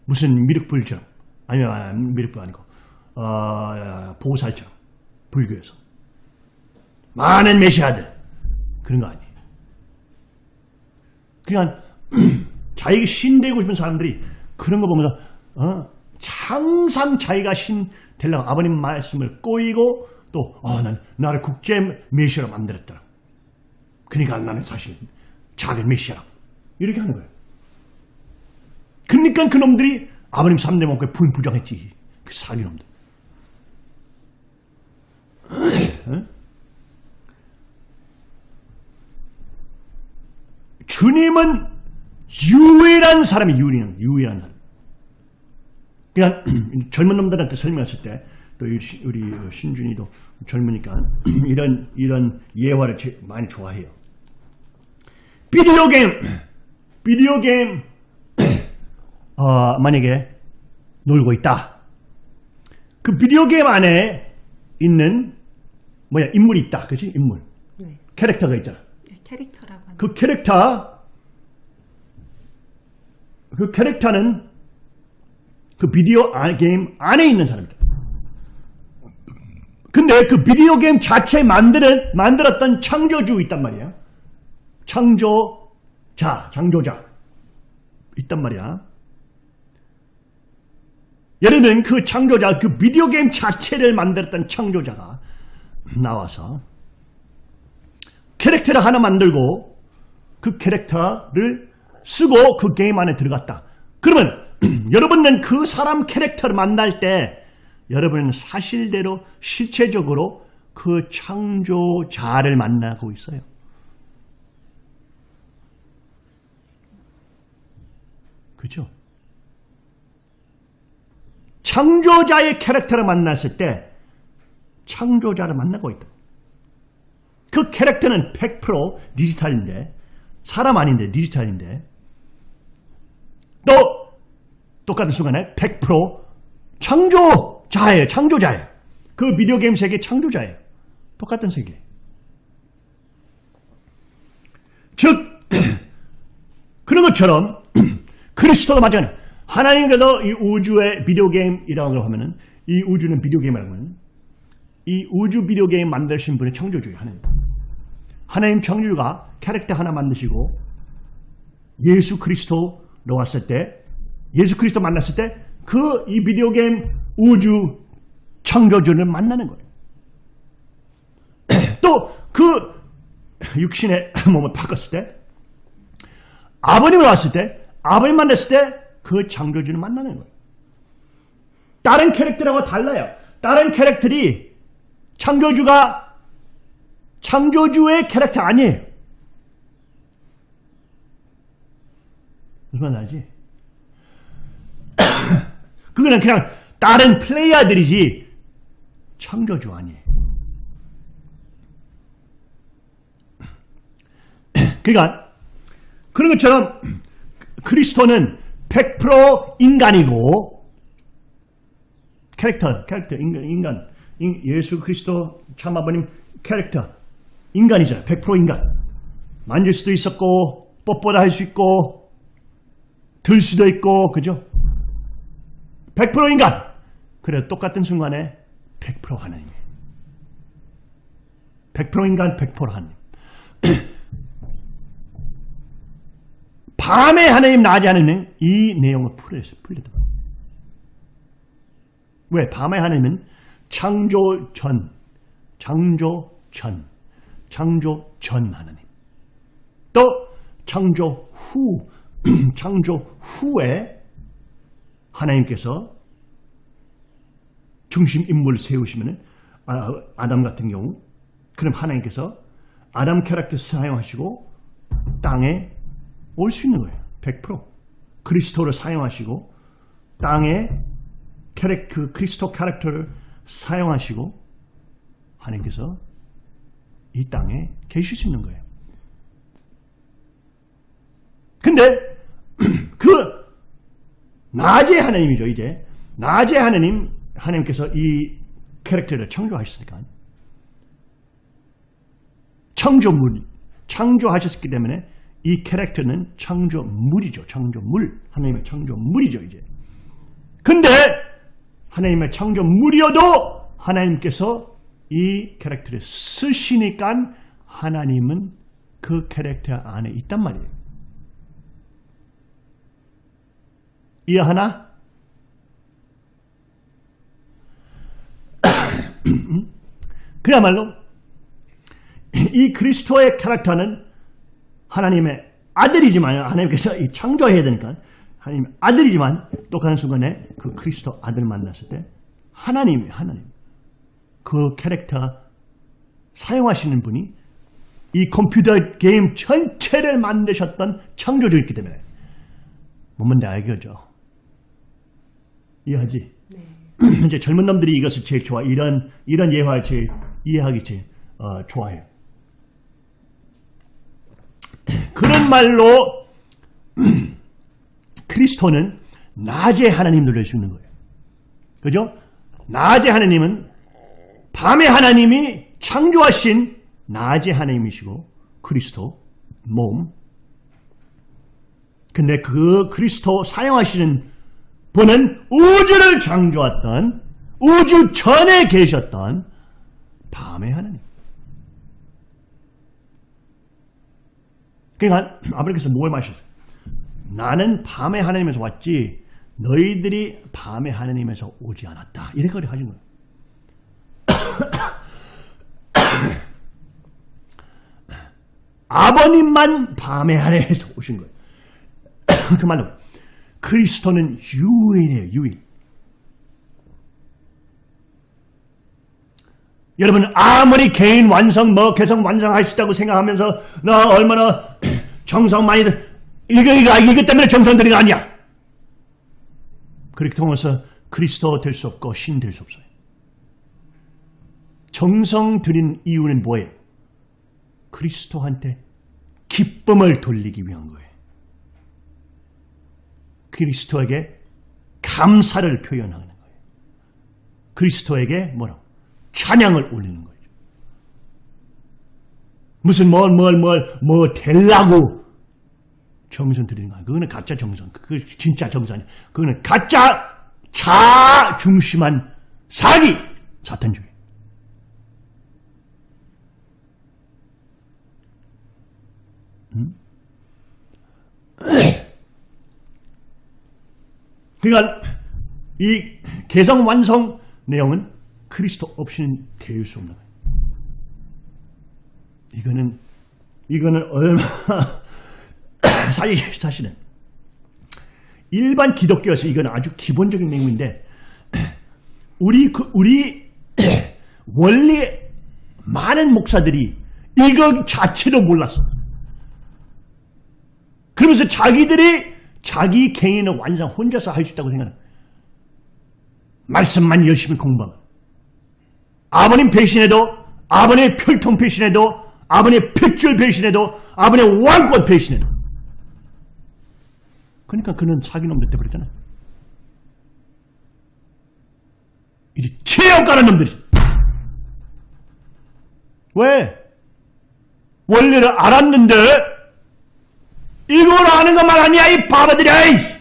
무슨 미륵불처럼 아니면 아, 미륵불 아니고 어, 보살처럼 불교에서 많은 메시아들 그런 거 아니에요. 그냥 [clears throat] 자기가 신 되고 싶은 사람들이 그런 거 보면서 어, 항상 자기가 신 되려고 아버님 말씀을 꼬이고 또 어, 난 나를 국제 메시아로 만들었더라. 그러니까 나는 사실 작은 메시아라. 이렇게 하는 거예요. 그러니까 그놈들이 아버님 3대 목에 부정했지. 그 사기놈들. 주님은 유일한 사람이 유일한, 유일한 사람. 그냥 [clears throat] 젊은 놈들한테 설명했을 때, 또 우리 신준이도 젊으니까 [clears throat] 이런, 이런 예화를 많이 좋아해요. 비디오 게임, [clears throat] 비디오 게임, [clears throat] 어, 만약에 놀고 있다. 그 비디오 게임 안에 있는 뭐야 인물이 있다, 그렇지? 인물, 네. 캐릭터가 있잖아. 네, 캐릭터라고 하는 그 캐릭터, 그 캐릭터는 그 비디오 아- 게임 안에 있는 사람이다. 근데 그 비디오 게임 자체 만드는, 만들었던 창조주 있단 말이야. 창조자, 창조자. 있단 말이야. 예를 들면 그 창조자, 그 비디오 게임 자체를 만들었던 창조자가 나와서 캐릭터를 하나 만들고 그 캐릭터를 쓰고 그 게임 안에 들어갔다. 그러면 [clears throat] 여러분은 그 사람 캐릭터를 만날 때 여러분은 사실대로 실체적으로 그 창조자를 만나고 있어요. 그죠? 창조자의 캐릭터를 만났을 때 창조자를 만나고 있다. 그 캐릭터는 100% 디지털인데 사람 아닌데 디지털인데 또 똑같은 순간에 100% 창조 자예요. 창조자예요. 그 비디오 게임 세계 창조자예요. 똑같은 세계. 즉 [clears throat] 그런 것처럼 그리스도도 마찬가지. 하나님께서 이 우주의 비디오 게임이라고 하면은 이 우주는 비디오 게임이라고 하면 이 우주 비디오 게임 만드신 분의 창조주예요. 하나님. 하나님 창조주가 캐릭터 하나 만드시고 예수 그리스도로 왔을 때 예수 그리스도 만났을 때 그 이 비디오 게임 우주 창조주를 만나는 거예요. 또 그 육신의 몸을 바꿨을 때 아버님을 왔을 때 아버님 만났을 때 그 창조주를 만나는 거예요. 다른 캐릭터하고 달라요. 다른 캐릭터들이 창조주가 창조주의 캐릭터 아니에요. 무슨 말 나지? [coughs] 그거는 그냥 다른 플레이어들이지 창조주 아니에요. [clears throat] 그러니까 그런 것처럼 그리스도는 100% 인간이고 캐릭터, 캐릭터, 인간, 인간, 인- 예수 그리스도 참 아버님 캐릭터, 인간이잖아요. 100% 인간. 만질 수도 있었고, 뽀뽀도 할 수 있고, 들 수도 있고, 그죠? 100% 인간. 그래, 똑같은 순간에 100% 하나님이에요. 100% 인간, 100% 하나님. [clears throat] 밤에 하나님, 낮에 하나님, 이 내용을 풀어서 풀리다. 왜? 밤에 하나님은 창조 전, 창조 전, 창조 전 하나님. 또 창조 후, [clears throat] 창조 후에 하나님께서 중심 인물을 세우시면은 아, 아담 같은 경우 그럼 하나님께서 아담 캐릭터 사용하시고 땅에 올 수 있는 거예요. 100% 그리스도를 사용하시고 땅에 캐릭 그 그리스도 캐릭터를 사용하시고 하나님께서 이 땅에 계실 수 있는 거예요. 근데 [clears throat] 그 낮의 하나님이죠 이제. 낮의 하나님 하나님께서 이 캐릭터를 창조하셨으니까. 창조물 창조하셨기 때문에 이 캐릭터는 창조물이죠 창조물. 하나님의 창조물이죠 이제. 근데 하나님의 창조물이어도 하나님께서 이 캐릭터를 쓰시니까 하나님은 그 캐릭터 안에 있단 말이에요. 이해하나? [coughs] 그야말로 이 그리스도의 캐릭터는 하나님의 아들이지만 하나님께서 이 창조해야 되니까 하나님의 아들이지만 또 가는 순간에 그 그리스도 아들 만났을 때 하나님이 하나님 그 캐릭터 사용하시는 분이 이 컴퓨터 게임 전체를 만드셨던 창조주였기 때문에 뭔데 알겠죠? 이해하지? [clears throat] 이제 젊은 놈들이 이것을 제일 좋아 이런 이런 예화를 제일 이해하기 제일 어, 좋아해요. [clears throat] 그런 말로 [clears throat] 그리스도는 낮에 하나님 있는 거예요. 그죠? 낮에 하나님은 밤에 하나님이 창조하신 낮의 하나님이시고 그리스도 몸. 근데 그 그리스도 사용하시는 분은 우주를 창조했던 우주 전에 계셨던 밤의 하나님. 그러니까 아버지께서 뭘 마셨어요? 나는 밤의 하나님에서 왔지 너희들이 밤의 하나님에서 오지 않았다. 이렇게 하신 거예요. [coughs] 아버님만 밤의 하나님에서 오신 거예요. [coughs] 그 말로 그리스도는 유일이에요. 유일. 여러분 아무리 개인 완성 뭐 개성 완성할 수 있다고 생각하면서 나 얼마나 [clears throat] 정성 많이 들 이거 이거 이거 때문에 정성 들인 거 아니야. 그렇게 통해서 그리스도 될 수 없고 신 될 수 없어요. 정성 들인 이유는 뭐예요? 그리스도한테 기쁨을 돌리기 위한 거예요. 그리스도에게 감사를 표현하는 거예요. 그리스도에게 뭐라고? 찬양을 올리는 거예요. 무슨 뭘 뭘 뭘 뭐 될라고 정선 드리는 거야. 그거는 가짜 정선. 그거 진짜 정선이 그거는 가짜 자 중심한 사기 사탄주의. 음? 그러니까 이 개성 완성 내용은 그리스도 없이는 될수 없는 거예요. 이거는 이거는 얼마나 [laughs] 사실 사실은 일반 기독교에서 이건 아주 기본적인 내용인데 우리 그 우리 [clears throat] 원래 많은 목사들이 이거 자체도 몰랐어. 그러면서 자기들이 자기 개인의 완성 혼자서 할 수 있다고 생각하는 말씀만 열심히 공부하면. 아버님 배신해도 아버님의 혈통 배신해도 아버님의 핏줄 배신해도 아버님의 왕권 배신해도. 그러니까 그는 사기놈들 돼버렸잖아. 이 체험가는 놈들이. 왜? 원리를 알았는데 이걸 아는 것만 아니야 이 바보들이야 이!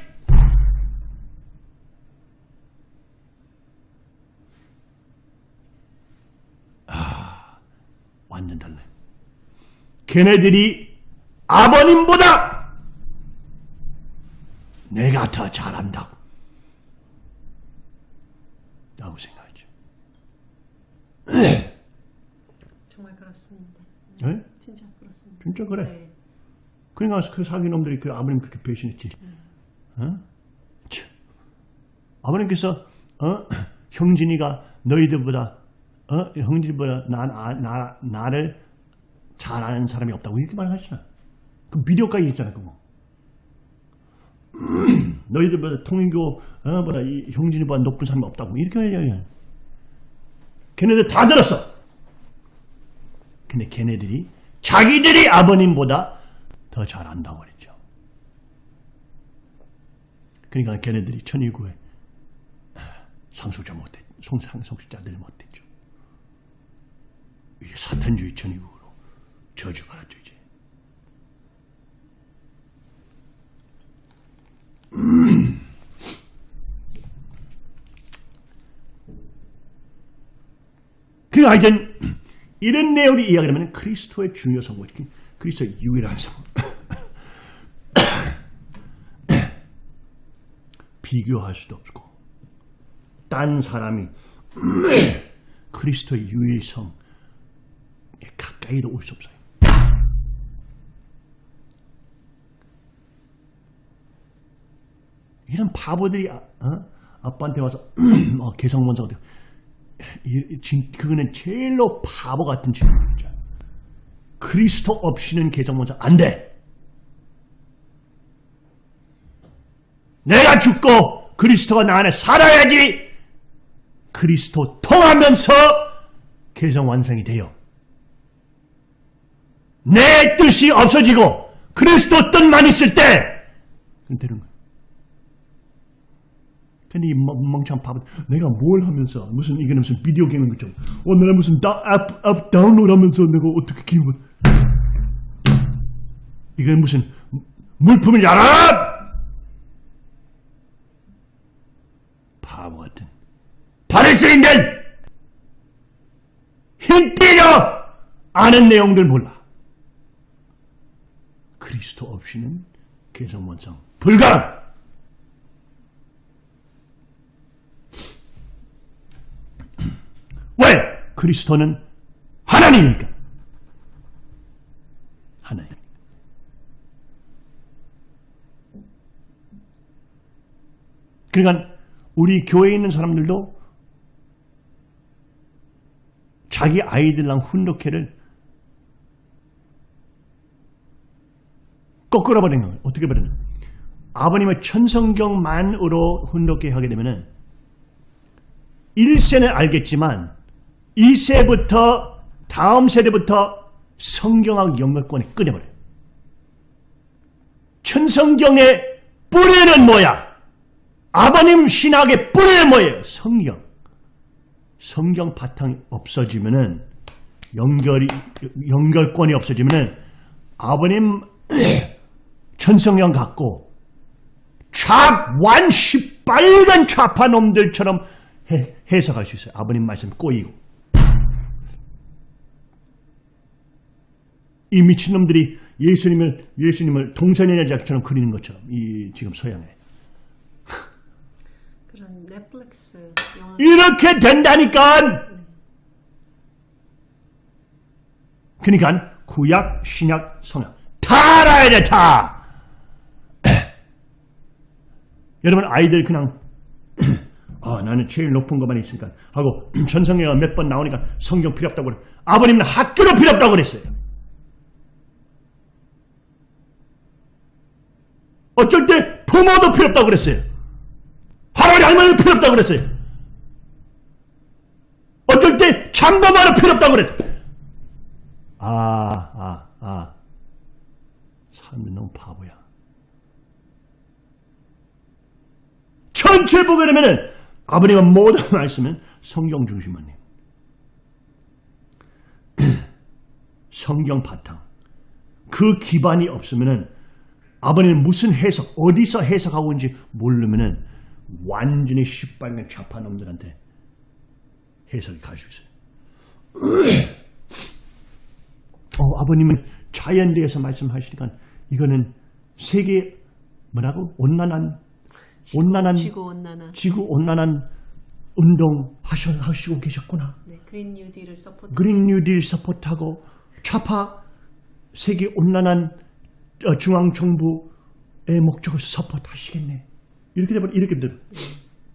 아, 완전 달라요. 걔네들이 아버님보다 내가 더 잘한다고 라고 생각하죠. 정말 그렇습니다. 네? 진짜 그렇습니다. 진짜 그래. 네. 그러니까 그 사기놈들이 그 아버님 그렇게 배신했지. 어? 참. 아버님께서 어? [clears throat] 형진이가 너희들보다 어? 형진이보다 나, 나, 나, 나를 잘 아는 사람이 없다고 이렇게 말하시잖아. 그 비디오까지 있잖아 그거. [clears throat] 너희들보다 통일교보다 이 형진이보다 높은 사람이 없다고 이렇게 얘기해. 걔네들 다 들었어. 근데 걔네들이 자기들이 아버님보다 더 잘한다고 그랬죠. 그러니까 걔네들이 천일구에 상속자 못했, 송상속자들 못했죠. 이게 사탄주의 천일국으로 저주받았죠 이제. [clears throat] 그러니까 이제 이런 내용이 이야기하면 그리스도의 중요성, 그리스도의 유일한 성. [coughs] 비교할 수도 없고 딴 사람이 [coughs] 그리스도의 유일성에 가까이도 올 수 없어요. 이런 바보들이 아, 어? 아빠한테 와서 [coughs] 어, 개성원사가 돼. 그거는 제일로 바보 같은 질문이죠. 그리스도 없이는 개성원사 안 돼. 내가 죽고 그리스도가 나 안에 살아야지 그리스도 통하면서 개성 완성이 돼요. 내 뜻이 없어지고 그리스도 뜻만 있을 때 되는 거예요. 근데 이 멍- 멍청한 바보 내가 뭘 하면서 무슨 이게 무슨 비디오 게임 것처럼 어 내가 무슨 다, 앱, 앱 다운로드 하면서 내가 어떻게 게임을 이건 무슨 물품을 야라 바보 같은. 바리새인들! 힘 때려 아는 내용들 몰라. 그리스도 없이는 개성원성. 불가능 왜 그리스도는 하나님이니까 하나님. 그러니까 우리 교회에 있는 사람들도 자기 아이들랑 훈독회를 거꾸로 버리는 거예요. 어떻게 버리는 아버님의 천성경만으로 훈독회 하게 되면은 1세는 알겠지만 2세부터 다음 세대부터 성경학 영역권에 끊어버려요. 천성경의 뿌리는 뭐야? 아버님 신학의 뿌리는 뭐예요? 성경. 성경 바탕이 없어지면은 연결이 연결권이 없어지면은 아버님 [clears throat] 천성경 갖고 좌완 시 빨간 좌파 놈들처럼 해, 해석할 수 있어요. 아버님 말씀 꼬이고 이 미친놈들이 예수님을 예수님을 동서녀자처럼 그리는 것처럼 이 지금 서양에 그런 넷플릭스 영화 이렇게 된다니까. 그러니까 구약, 신약, 성약 다 알아야 돼 다. [clears throat] 여러분 아이들 그냥 [clears throat] 아 나는 제일 높은 것만 있으니까 하고 [clears throat] 전성경가 몇 번 나오니까 성경 필요 없다고 그래. 아버님은 학교도 필요 없다고 그랬어요. 어쩔 때 부모도 필요 없다고 그랬어요. 할아버지 할머니도 필요 없다고 그랬어요. 어쩔 때 장가마도 필요 없다고 그랬어요. 아, 아, 아. 삶이 너무 바보야. 전체 보게 되면은 아버님은 모든 [laughs] 말씀은 성경 중심만요. [clears throat] 성경 바탕. 그 기반이 없으면은 아버님은 무슨 해석, 어디서 해석하고 있는지 모르면은 완전히 시발년 좌파 놈들한테 해석이 갈수 있어요. [clears throat] 어, 아버님은 자연에 대해서 말씀하시니까 이거는 세계 뭐라고 온난한 온난한 지구 온난화 지구 온난한 운동 하셔, 하시고 계셨구나. 네, 그린 뉴딜을 support 그린 뉴딜 support하고 좌파 세계 온난한 어, 중앙 정부의 목적을 support하시겠네. 이렇게 되면 이렇게 되면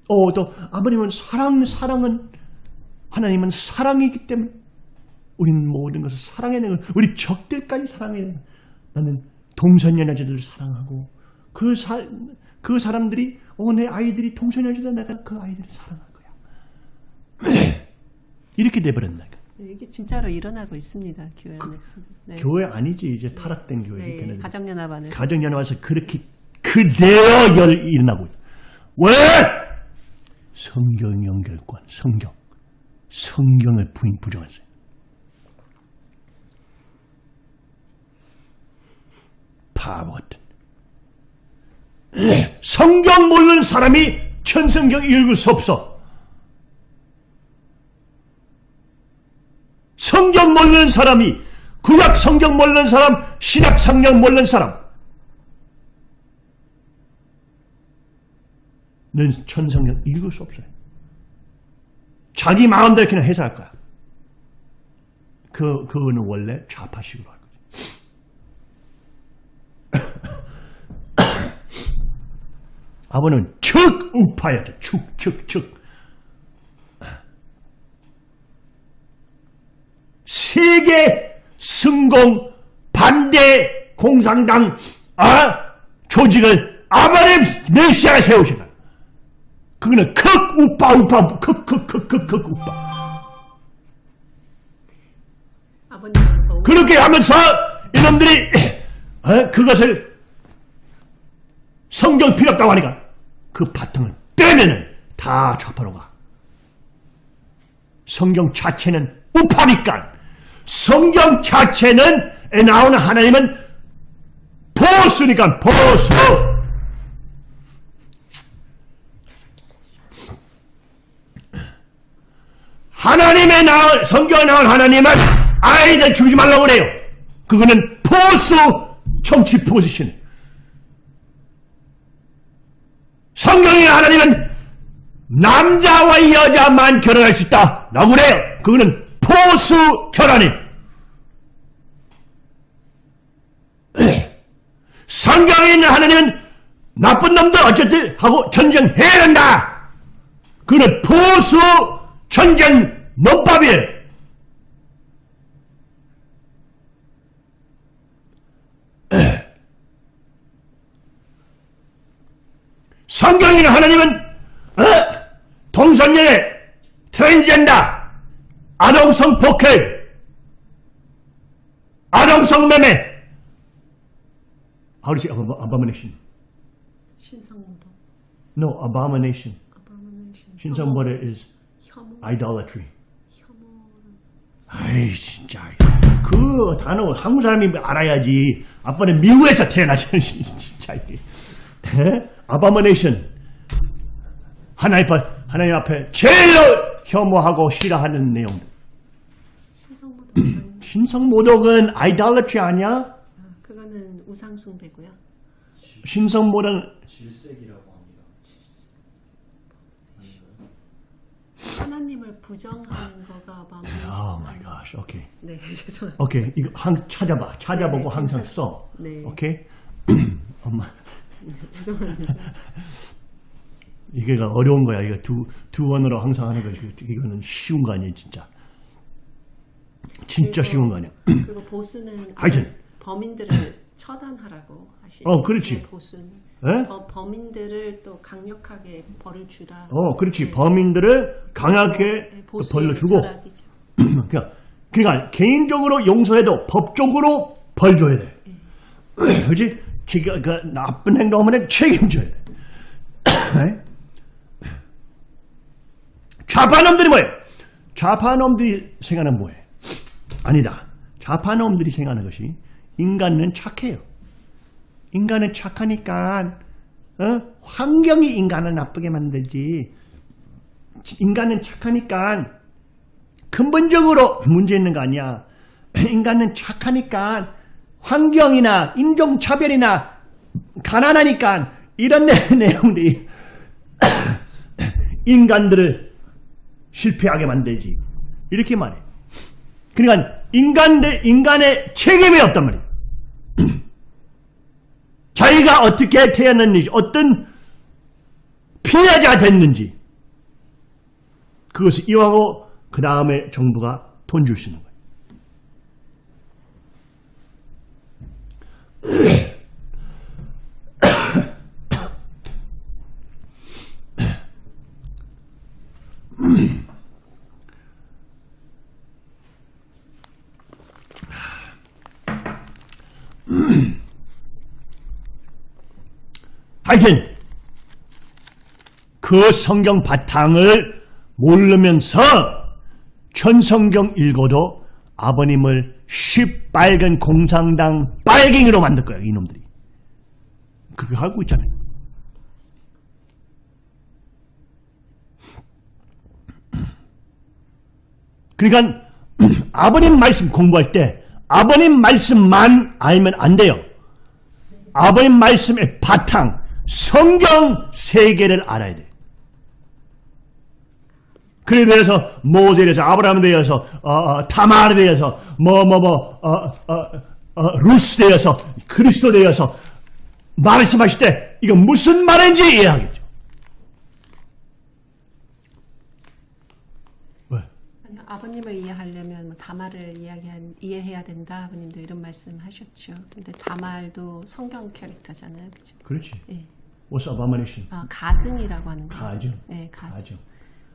어, 또 아버님은 사랑 사랑은 하나님은 사랑이기 때문에 우리는 모든 것을 거예요. 우리 적들까지 거예요. 나는 동성연애자들을 사랑하고 그, 사, 그 사람들이 어, 내 아이들이 동성연애자 내가 그 아이들을 사랑할 거야. [clears throat] 이렇게 돼버렸나니까. 네, 이게 진짜로 일어나고 있습니다 교회 안에서 네. 교회 아니지 이제 타락된 교회 네. 가정연합 안에서 가정연합 와서 그렇게 그대로 열 일어나고. 왜? 성경 연결권 성경 성경을 부인 부정했어요. 바보 같은. 성경 모르는 사람이 천성경 읽을 수 없어. 성경 모르는 사람이 구약 성경 모르는 사람, 신약 성경 모르는 사람. 는 천성경 읽을 수 없어요. 자기 마음대로 그냥 해석할 거야. 그, 그거는 원래 좌파식으로 할 거지. [coughs] 아버는 축 우파였죠. 축, 축, 축. 세계 승공 반대 공산당 아 조직을 아바렘 메시아가 세우시다. 그거는 극 우파 우파 극극극극극 우파. 그렇게 하면서 이놈들이 어? 그것을 성경 필요 없다고 하니까 그 바탕을 빼면은 다 좌파로 가. 성경 자체는 우파니까 성경 자체는 에 나오는 하나님은 보수니까 보수. 하나님의 나온 성경에 나온 하나님은 아이들 죽이지 말라고 그래요. 그거는 보수 정치 포지션. 성경의 하나님은 남자와 여자만 결혼할 수 있다. 라고 그래요. 그거는 포수 결혼이. 성경에 있는 하나님은 나쁜 놈들 어쨌든 하고 전쟁해야 된다. 그거는 포수 전쟁 논법이에요. 성경에 있는 하나님은 어? 동성연애, 트랜스젠더, 아동성 폭행, 아동성 매매, How do you say ab- abomination? 신성모독 No, abomination. abomination 신성모독 is 혐오 idolatry. 혐오 아이 진짜 그 단어 한국 사람이 알아야지. 아빠는 미국에서 태어나죠. 진짜 이게. 에? abomination. 하나님 하나님 앞에 제일로 혐오하고 싫어하는 내용. 신성모독 전 신성모독은 idolatry 아니야? 그건 우상 숭배고요. 신성모라는 질색이라고 합니다. 하나님을 부정하는 거가 마음에 Oh my gosh. 오케이. 네 [laughs] 죄송합니다. 오케이. 이거 항 찾아봐. 찾아보고 네, 항상 써. 네. 오케이. [clears throat] 엄마 죄송합니다. [laughs] 이게가 어려운 거야. 이거 두, 두 원으로 항상 하는 거지. 이거는 쉬운 거 아니에요, 진짜. 진짜 쉬운 거 아니야. 그리고 보수는 하여튼. 범인들을 처단하라고 하시. 어, 그렇지. 보수는 에? 어, 범인들을 또 강력하게 벌을 주라. 어, 그렇지. 네. 범인들을 강하게 네, 보수의 벌로 주고. [clears throat] 그러니까, 그러니까 개인적으로 용서해도 법적으로 벌 줘야 돼. [clears throat] 그렇지? 지가 그 나쁜 행동하면 책임져야 돼. [clears throat] 좌파놈들이 뭐예요? 좌파놈들이 생각하는 뭐예요? 아니다. 좌파놈들이 생각하는 것이 인간은 착해요. 인간은 착하니까 어? 환경이 인간을 나쁘게 만들지. 인간은 착하니까 근본적으로 문제 있는 거 아니야. [laughs] 인간은 착하니까 환경이나 인종차별이나 가난하니까 이런 내- [laughs] 내용들이 [laughs] 인간들을 실패하게 만들지. 이렇게 말해. 그러니까 인간 대 인간의 책임이 없단 말이야. [clears throat] 자기가 어떻게 태어났는지, 어떤 피해자가 됐는지, 그것을 이용하고 그 다음에 정부가 돈 줄 수 있는 거예요. 하여튼 그 성경 바탕을 모르면서 천성경 읽어도 아버님을 시빨간 공산당 빨갱이로 만들 거야 이놈들이. 그거 하고 있잖아요 그러니까 [clears throat] 아버님 말씀 공부할 때 아버님 말씀만 알면 안 돼요. 아버님 말씀의 바탕 성경 세계를 알아야 돼. 그에 대해서 모세에 대해서 아브라함에 대해서 어, 어, 타마르에 대해서 뭐 뭐뭐 루스 대해서 그리스도 대해서 말씀하실 때 이거 무슨 말인지 이해하겠죠. 왜? 아니요, 아버님을 이해하려면 뭐 다말을 이야기한, 이해해야 된다. 아버님도 이런 말씀하셨죠. 근데 다말도 성경 캐릭터잖아요, 그죠? 그렇지. 예. What's abomination? 아 가증이라고 하는 거. 가증. 네, 가증. 가증.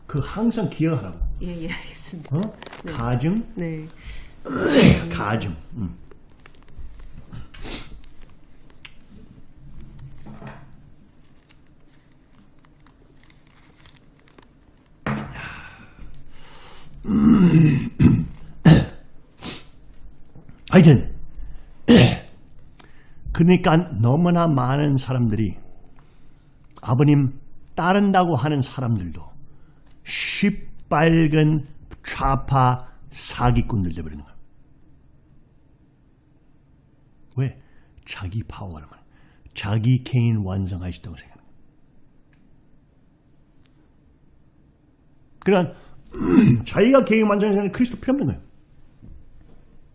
그 항상 기억하라고. 예, 예, 알겠습니다. 어? 가증, 네. [clears throat] 가증. 음. [clears throat] 하여튼 [clears throat] 그러니까 너무나 많은 사람들이 아버님 따른다고 하는 사람들도 시빨간 좌파 사기꾼들 되버리는 거야. 왜? 자기 파워를 말 자기 개인 완성하시다고 생각하는 거야. 그러니까 [clears throat] 자기가 개인 완성하는 그리스도 필요 없는 거예요.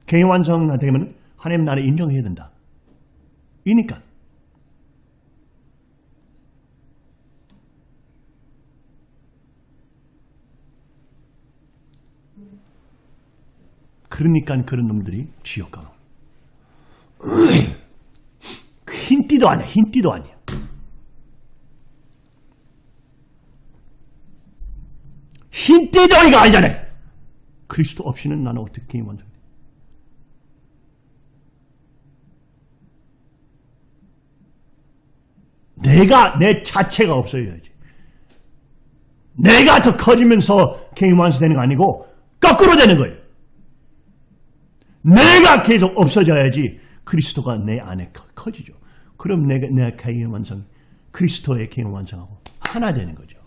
개인 완성되면 하나님 나를 인정해야 된다. 이니까. 그러니까 그런 놈들이 지옥 가는 흰띠도 아니야. 흰띠도 아니야. 흰띠덩이가 아니잖아 요. 그리스도 없이는 나는 어떻게 완성 내가 내 자체가 없어야지. 내가 더 커지면서 개인 완성되는 거 아니고 거꾸로 되는 거예요. 내가 계속 없어져야지 그리스도가 내 안에 커- 커지죠. 그럼 내가 내 개인 완성, 그리스도의 개인 완성하고 하나 되는 거죠.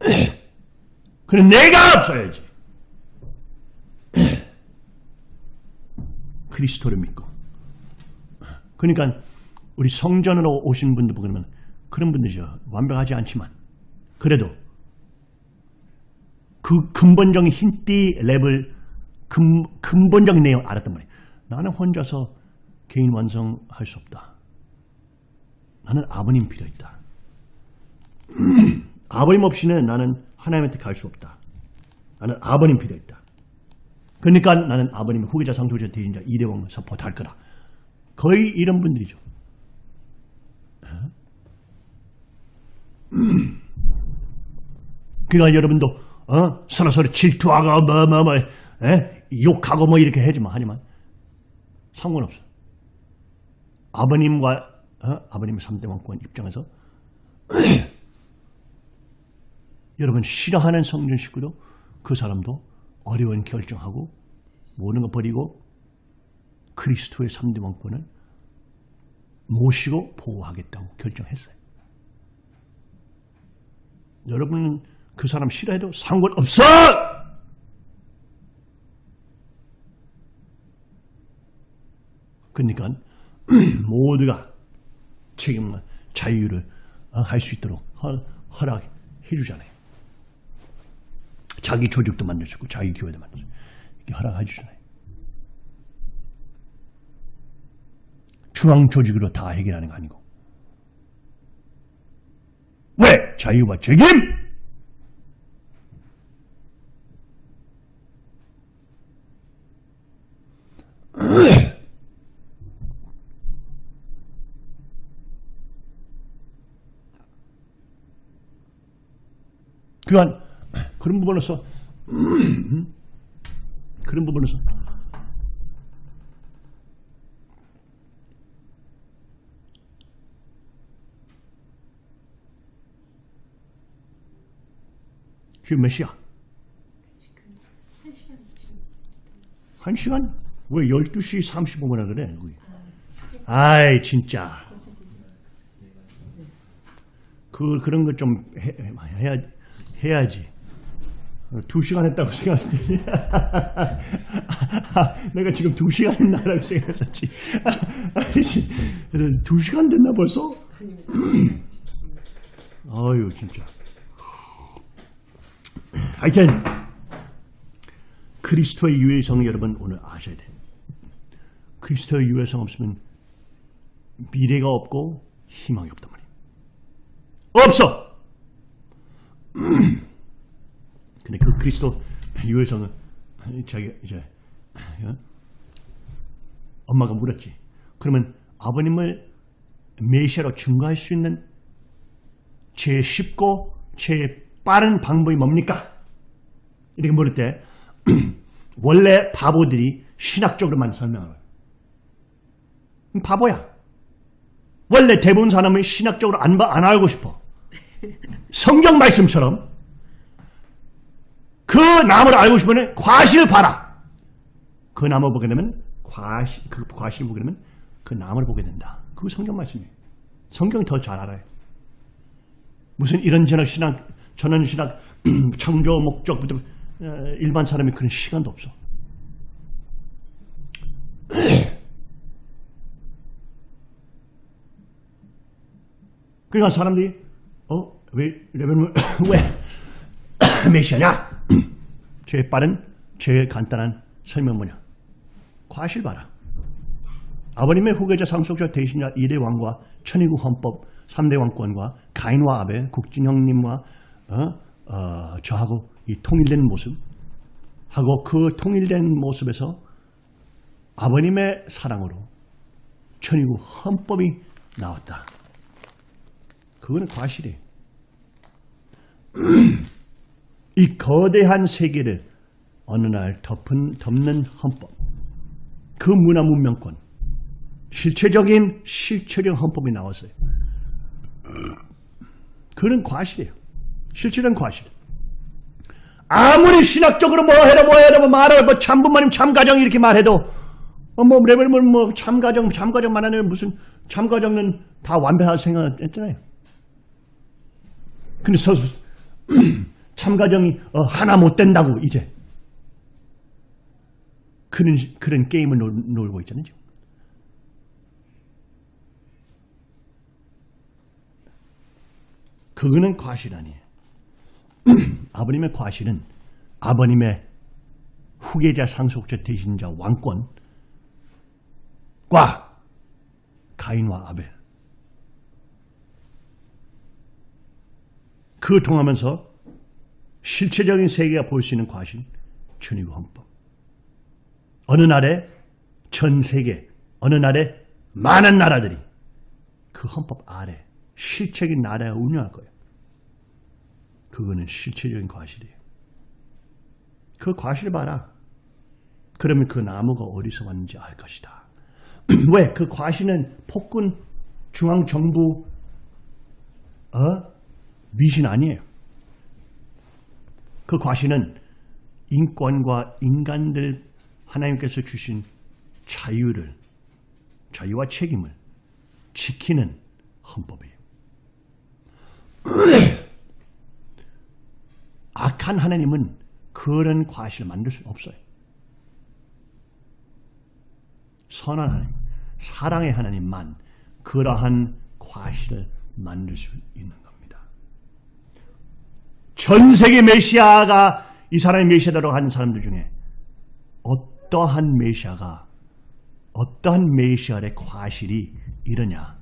[clears throat] 그럼 내가 없어야지. [clears throat] 그리스도를 믿고. 그러니까 우리 성전으로 오신 분들 보면 그런 분들이죠. 완벽하지 않지만 그래도 그 근본적인 흰띠 랩을 근, 근본적인 내용 알았단 말이에요. 나는 혼자서 개인 완성할 수 없다. 나는 아버님 필요했다. [clears throat] 아버님 없이는 나는 하나님한테 갈 수 없다. 나는 아버님 필요했다. 그러니까 나는 아버님의 후계자 상속자 대신자 이대왕 서포트할 거다. 거의 이런 분들이죠. [clears throat] 그러니까 여러분도 어? 서로 서로 질투하고 뭐 뭐 뭐, 에? 욕하고 뭐 이렇게 하지만 하지만 상관없어. 아버님과 어? 아버님의 3대 왕권 입장에서 [clears throat] 여러분 싫어하는 성전 식구도 그 사람도 어려운 결정하고 모든 거 버리고 그리스도의 3대 왕권을 모시고 보호하겠다고 결정했어요. 여러분은 그 사람 싫어해도 상관없어! 그러니까 [clears throat] 모두가 책임, 자유를 어, 할수 있도록 허, 허락해 주잖아요. 자기 조직도 만들어주고 자기 교회도 만들어주고 이렇게 허락해 주잖아요. 중앙 조직으로 다 해결하는 거 아니고 왜? 자유와 책임! [coughs] 그간 그런 부분에서 [coughs] 그런 부분에서 지금 몇 시야? 한 시간? 왜 12시 35분이나 그래? 아이 진짜 그 그런 거 좀 해야 해야지. 두 시간 했다고 생각했더니 [laughs] 내가 지금 두 시간 했나라고 생각했었지. 아이씨, 두 시간 됐나 벌써? [clears throat] 아유 진짜. 하여튼 그리스도의 유해성 여러분 오늘 아셔야 돼. 그리스도의 유해성 없으면 미래가 없고 희망이 없단 말이에요. 없어. [clears throat] 근데 그 그리스도 유해성은 자기 이제 어? 엄마가 물었지. 그러면 아버님을 메시아로 증거할 수 있는 제일 쉽고 제일 빠른 방법이 뭡니까? 이렇게 물을 때 [clears throat] 원래 바보들이 신학적으로만 해요. 바보야. 원래 대부분 사람은 신학적으로 안, 봐- 안 알고 싶어. 성경 말씀처럼 그 나무를 알고 싶으면 과실을 봐라. 그 나무 보게 되면 과실, 그 과실 보게 되면 그 나무를 보게 된다. 그거 성경 말씀이에요. 성경이 더 잘 알아요. 무슨 이런 저런 신학, 저런 신학, [clears throat] 창조 목적부터 어, 일반 사람이 그런 시간도 없어. [clears throat] 그러니까 사람들이 어? 왜 레벨을 [coughs] 왜 [coughs] 메시아냐? [coughs] 제일 빠른 제일 간단한 설명 뭐냐? 과실 봐라. 아버님의 후계자 상속자 대신자 2대 왕과 천의국 헌법 3대 왕권과 가인과 아벨 국진형님과 어? 어, 저하고 이 통일된 모습 하고 그 통일된 모습에서 아버님의 사랑으로 천의국 헌법이 나왔다. 그거는 과실이에요. [clears throat] 이 거대한 세계를 어느 날 덮은, 덮는 헌법. 그 문화 문명권. 실체적인 실체적 헌법이 나왔어요. [clears throat] 그런 과실이에요. 실체적인 과실. 아무리 신학적으로 뭐 해라 뭐 해라 뭐 말해 뭐 참부모님 참가정 이렇게 말해도 어, 뭐 레벨은 뭐 참 가정 참 가정 만 하면 무슨 참 가정은 다 완벽할 생각했잖아요. 근데 서 [clears throat] 참가정이 어, 하나 못 된다고 이제 그런, 그런 게임을 놀, 놀고 있잖아요. 그거는 과실 아니에요. [clears throat] 아버님의 과실은 아버님의 후계자, 상속자, 대신자, 왕권과 가인과 아벨. 그 통하면서 실체적인 세계가 볼 수 있는 과실, 천의구 헌법. 어느 날에 전 세계, 어느 날에 많은 나라들이 그 헌법 아래 실체적인 나라에 운영할 거예요. 그거는 실체적인 과실이에요. 그 과실 봐라. 그러면 그 나무가 어디서 왔는지 알 것이다. [clears throat] 왜? 그 과실은 폭군 중앙정부 어? 미신 아니에요. 그 과실은 인권과 인간들 하나님께서 주신 자유를 자유와 책임을 지키는 헌법이에요. [clears throat] 악한 하나님은 그런 과실을 만들 수 없어요. 선한 하나님, 사랑의 하나님만 그러한 과실을 만들 수 있는. 전 세계 메시아가 이 사람이 메시아다라고 하는 사람들 중에 어떠한 메시아가 어떠한 메시아의 과실이 이러냐?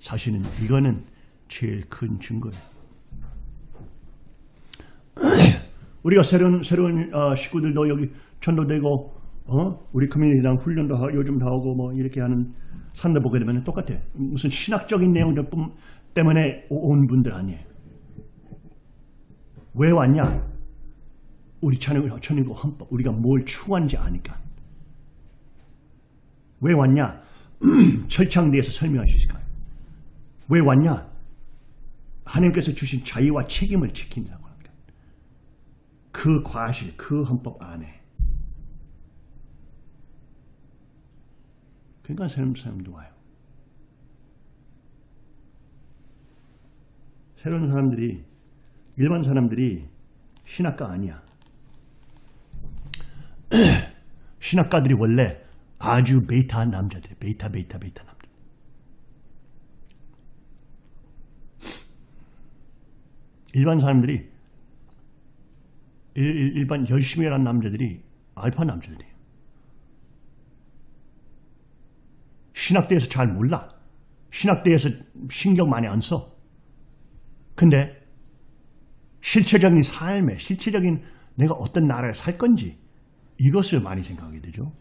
사실은 이거는 제일 큰 증거예요. 우리가 새로운 새로운 어, 식구들도 여기 전도되고 어? 우리 커뮤니티랑 훈련도 하, 요즘 다 하고 뭐 이렇게 하는 사람들 보게 되면 똑같아. 무슨 신학적인 내용들 뿐 때문에 오- 온 분들 아니에요. 왜 왔냐? 우리 천국, 천국 헌법, 우리가 뭘 추구하는지 아니까. 왜 왔냐? [clears throat] 철창대에서 설명할 수 있을까요? 왜 왔냐? 하나님께서 주신 자유와 책임을 지킨다고 합니다. 그 과실, 그 헌법 안에. 그러니까 새로운 사람도 와요. 새로운 사람들이, 일반 사람들이 신학가 아니야. [clears throat] 신학가들이 원래 아주 베이타한 남자들이 베이타, 베이타, 베이타 남자. 일반 사람들이 일, 일- 일반 열심히 일하는 남자들이 알파 남자들이에요. 신학대에서 잘 몰라. 신학대에서 신경 많이 안 써. 근데 실체적인 삶에 실체적인 내가 어떤 나라에 살 건지 이것을 많이 생각하게 되죠.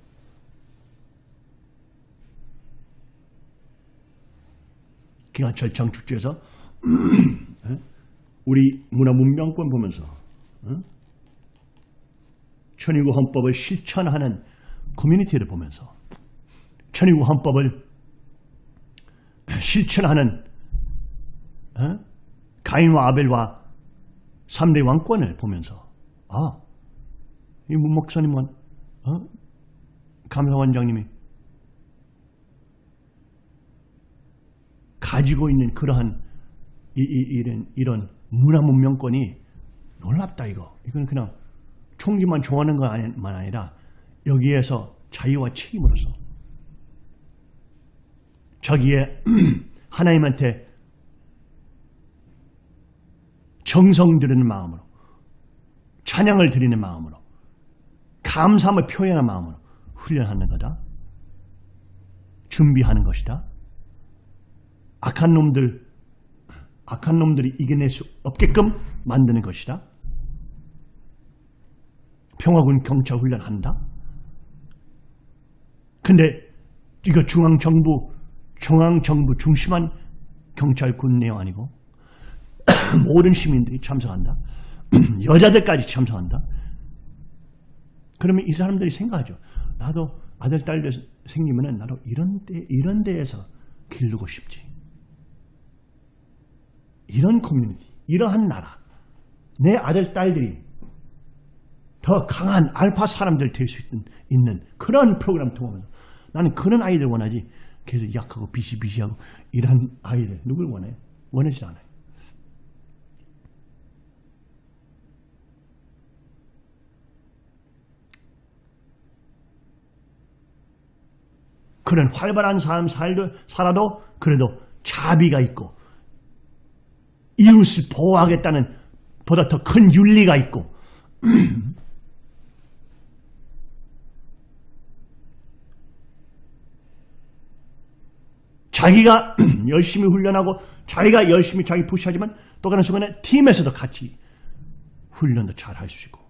기간 절창 축제에서 [clears throat] 우리 문화 문명권 보면서 어? 천의구 헌법을 실천하는 커뮤니티를 보면서 천의구 헌법을 실천하는 어? 가인과 아벨과 3대 왕권을 보면서 아, 이 문 목사님은 어? 감사원장님이 가지고 있는 그러한 이, 이, 이런, 이런 문화 문명권이 놀랍다 이거. 이건 그냥 총기만 좋아하는 것만 아니라 여기에서 자유와 책임으로서 자기의 [clears throat] 하나님한테 정성 드리는 마음으로 찬양을 드리는 마음으로 감사함을 표현하는 마음으로 훈련하는 거다. 준비하는 것이다. 악한 놈들, 악한 놈들이 이겨낼 수 없게끔 만드는 것이다. 평화군 경찰 훈련한다. 근데 이거 중앙정부, 중앙정부 중심한 경찰 군 내용 아니고 [clears throat] 모든 시민들이 참석한다. [clears throat] 여자들까지 참석한다. 그러면 이 사람들이 생각하죠. 나도 아들, 딸들 생기면은 나도 이런 데, 이런 데에서 기르고 싶지. 이런 커뮤니티, 이러한 나라, 내 아들, 딸들이 더 강한 알파 사람들 될 수 있는 그런 프로그램 통하면서 나는 그런 아이들 원하지 계속 약하고 비시비시하고 이런 아이들 누굴 원해? 원하지 않아요. 그런 활발한 삶 살도, 살아도 그래도 자비가 있고 이웃을 보호하겠다는 보다 더 큰 윤리가 있고 [clears throat] 자기가 [clears throat] 열심히 훈련하고 자기가 열심히 자기 푸시하지만 또 가는 순간에 팀에서도 같이 훈련도 잘 할 수 있고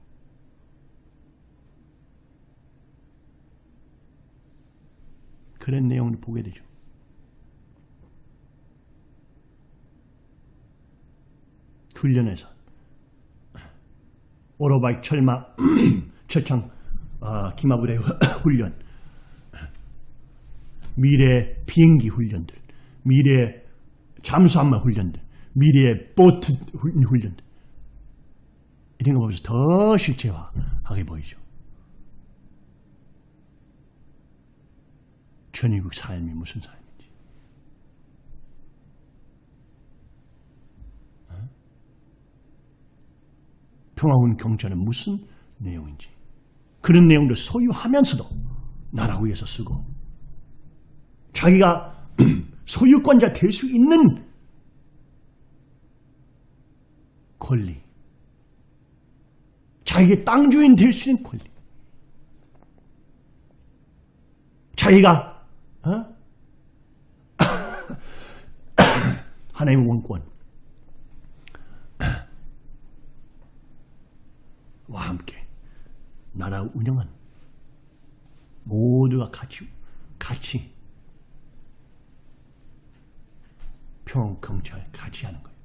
그런 내용을 보게 되죠. 훈련에서 오토바이 철마 [clears throat] 철창 아, 기마부대 [clears throat] 훈련 미래 비행기 훈련들 미래 잠수함마 훈련들 미래 보트 훈- 훈련들 이런 거 보면서 더 실체화하게 보이죠. 전위국 삶이 무슨 삶인지. 어? 평화군 경찰은 무슨 내용인지. 그런 내용들 소유하면서도 나라 위해서 쓰고 자기가 [clears throat] 소유권자 될 수 있는 권리. 자기의 땅 주인 될 수 있는 권리. 자기가 어? [clears throat] 하나님의 원권. [clears throat] 와 함께 나라 운영한 모두가 같이 같이 평 경찰 같이 하는 거예요.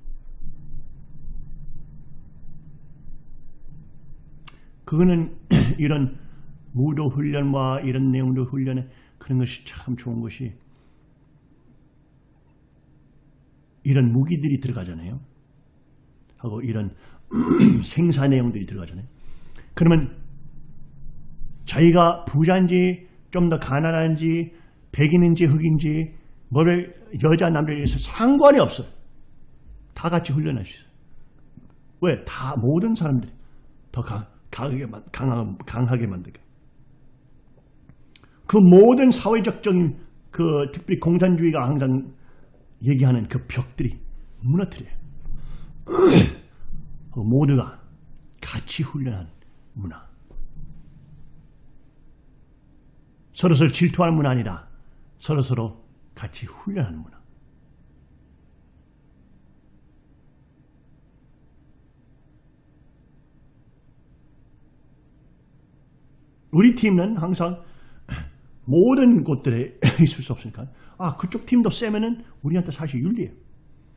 그거는 [clears throat] 이런 무도 훈련과 이런 내용도 훈련에 그런 것이 참 좋은 것이 이런 무기들이 들어가잖아요. 하고 이런 [clears throat] 생사 내용들이 들어가잖아요. 그러면 자기가 부자인지 좀 더 가난한지 백인인지 흑인지 뭐를 여자 남자에서 상관이 없어요. 다 같이 훈련할 수 있어요. 왜? 다 모든 사람들이 더 강, 강하게, 만- 강하, 강하게 만들게. 그 모든 사회적적인 그 특별히 공산주의가 항상 얘기하는 그 벽들이 무너뜨려요. [clears throat] 그 모두가 같이 훈련한 문화. 서로서로 질투하는 문화 아니라 서로서로 같이 훈련하는 문화. 우리 팀은 항상 모든 곳들에 [laughs] 있을 수 없으니까 아 그쪽 팀도 세면은 우리한테 사실 유리해요.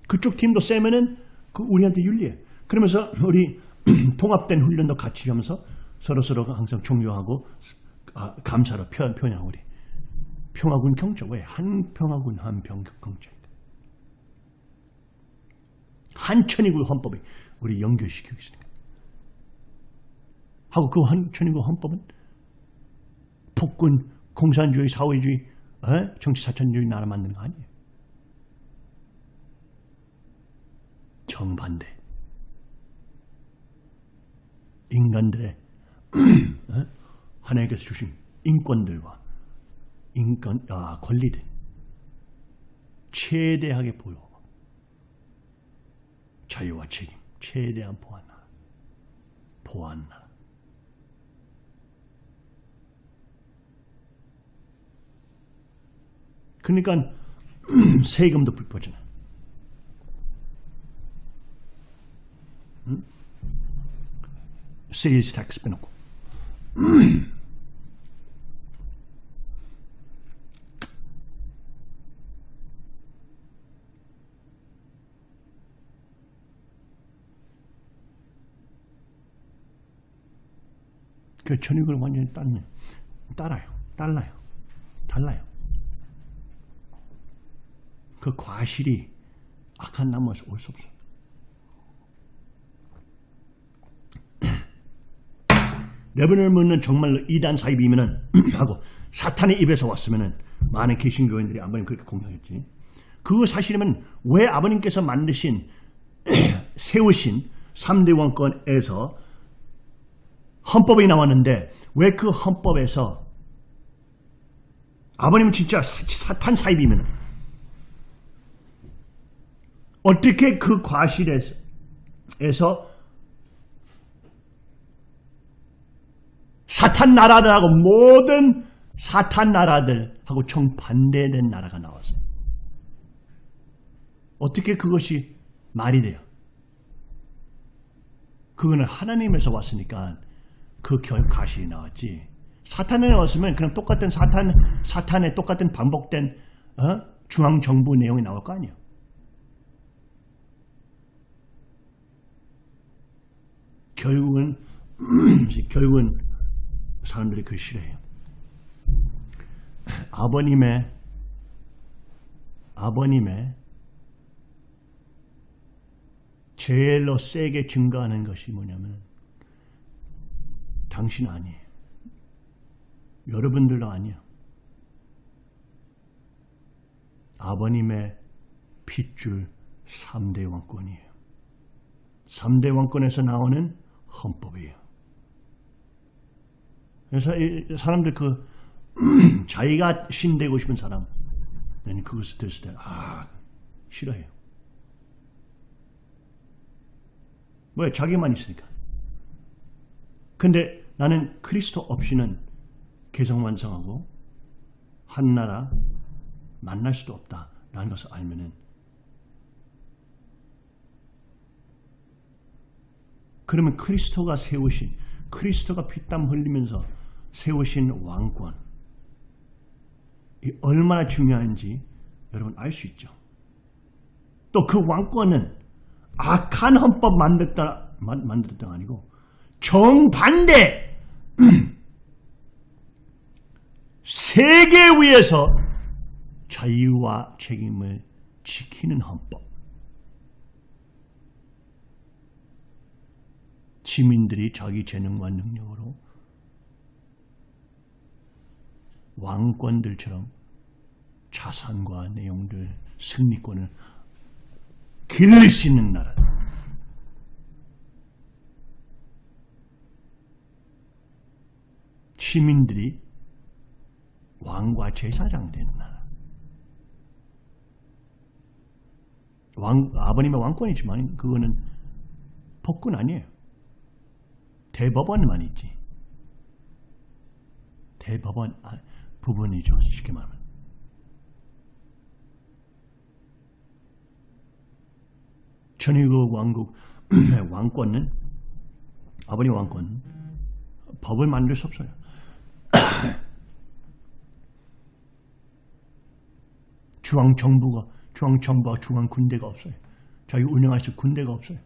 그쪽 팀도 세면은 그 우리한테 유리해. 그러면서 우리 [clears throat] 통합된 훈련도 같이 하면서 서로 서로 항상 존경하고 아, 감사로 표, 표현하고 우리 평화군 경찰 왜한 평화군 한 병격 경찰 한 천이군 헌법에 우리 연결시키고 있으니까 하고 그 한 천이군 헌법은 폭군 공산주의 사회주의 에? 정치 사천주의 나라 만드는 거 아니에요. 정반대. 인간들의 [clears throat] 에? 하나님께서 주신 인권들과 인권 아, 권리들. 최대하게 보여. 자유와 책임. 최대한 보완 나라. 보완 나라. 그러니까 [clears throat] 세금도 불법이잖아. sales tax 빼놓고. [clears throat] 그 전익을 완전히 따르네. 따라요. 달라요. 달라요. 그 과실이 악한 나무에서 올 수 없어요. [clears throat] 레벨을 묻는 정말로 이단 사입이면은 [clears throat] 하고 사탄의 입에서 왔으면은 많은 개신교인들이 아버님 그렇게 공격했지. 그 사실이면 왜 아버님께서 만드신 [clears throat] 세우신 3대 왕권에서 헌법이 나왔는데 왜 그 헌법에서 아버님은 진짜 사- 사탄 사입이면 어떻게 그 과실에서 에서 사탄 나라들하고 모든 사탄 나라들하고 정반대된 나라가 나왔어요. 어떻게 그것이 말이 돼요? 그거는 하나님에서 왔으니까 그결 가실이 나왔지. 사탄에 왔으면 그냥 똑같은 사탄 사탄의 똑같은 반복된 어? 중앙 정부 내용이 나올 거 아니에요. 결국은 [clears throat] 결국은 사람들이 그 싫어해요. 아버님의 아버님의 제일로 세게 증가하는 것이 뭐냐면 당신 아니에요. 여러분들도 아니야. 아버님의 핏줄 3대 왕권이에요. 3대 왕권에서 나오는 헌법이에요. 그래서 이 사람들 그 [clears throat] 자기가 신 되고 싶은 사람 는 그것을 들었을 때 아, 싫어해요. 왜? 자기만 있으니까. 근데 나는 그리스도 없이는 개성 완성하고 한나라 만날 수도 없다 라는 것을 알면은 그러면 그리스도가 세우신 그리스도가 피땀 흘리면서 세우신 왕권 이 얼마나 중요한지 여러분 알 수 있죠. 또 그 왕권은 악한 헌법 만들다 만- 만들었다가 아니고 정반대 [clears throat] 세계 위에서 자유와 책임을 지키는 헌법. 시민들이 자기 재능과 능력으로 왕권들처럼 자산과 내용들, 승리권을 길릴 수 있는 나라. 시민들이 왕과 제사장 되는 나라. 왕, 아버님의 왕권이지만 그거는 법권 아니에요. 대법원만 있지. 대법원 아, 부분이죠. 쉽게 말하면. 천의국 왕국 [clears throat] 왕권은 아버님 왕권 법을 만들 수 없어요. [coughs] 중앙 정부가 중앙 정부와 중앙 군대가 없어요. 자기 운영할 수 군대가 없어요.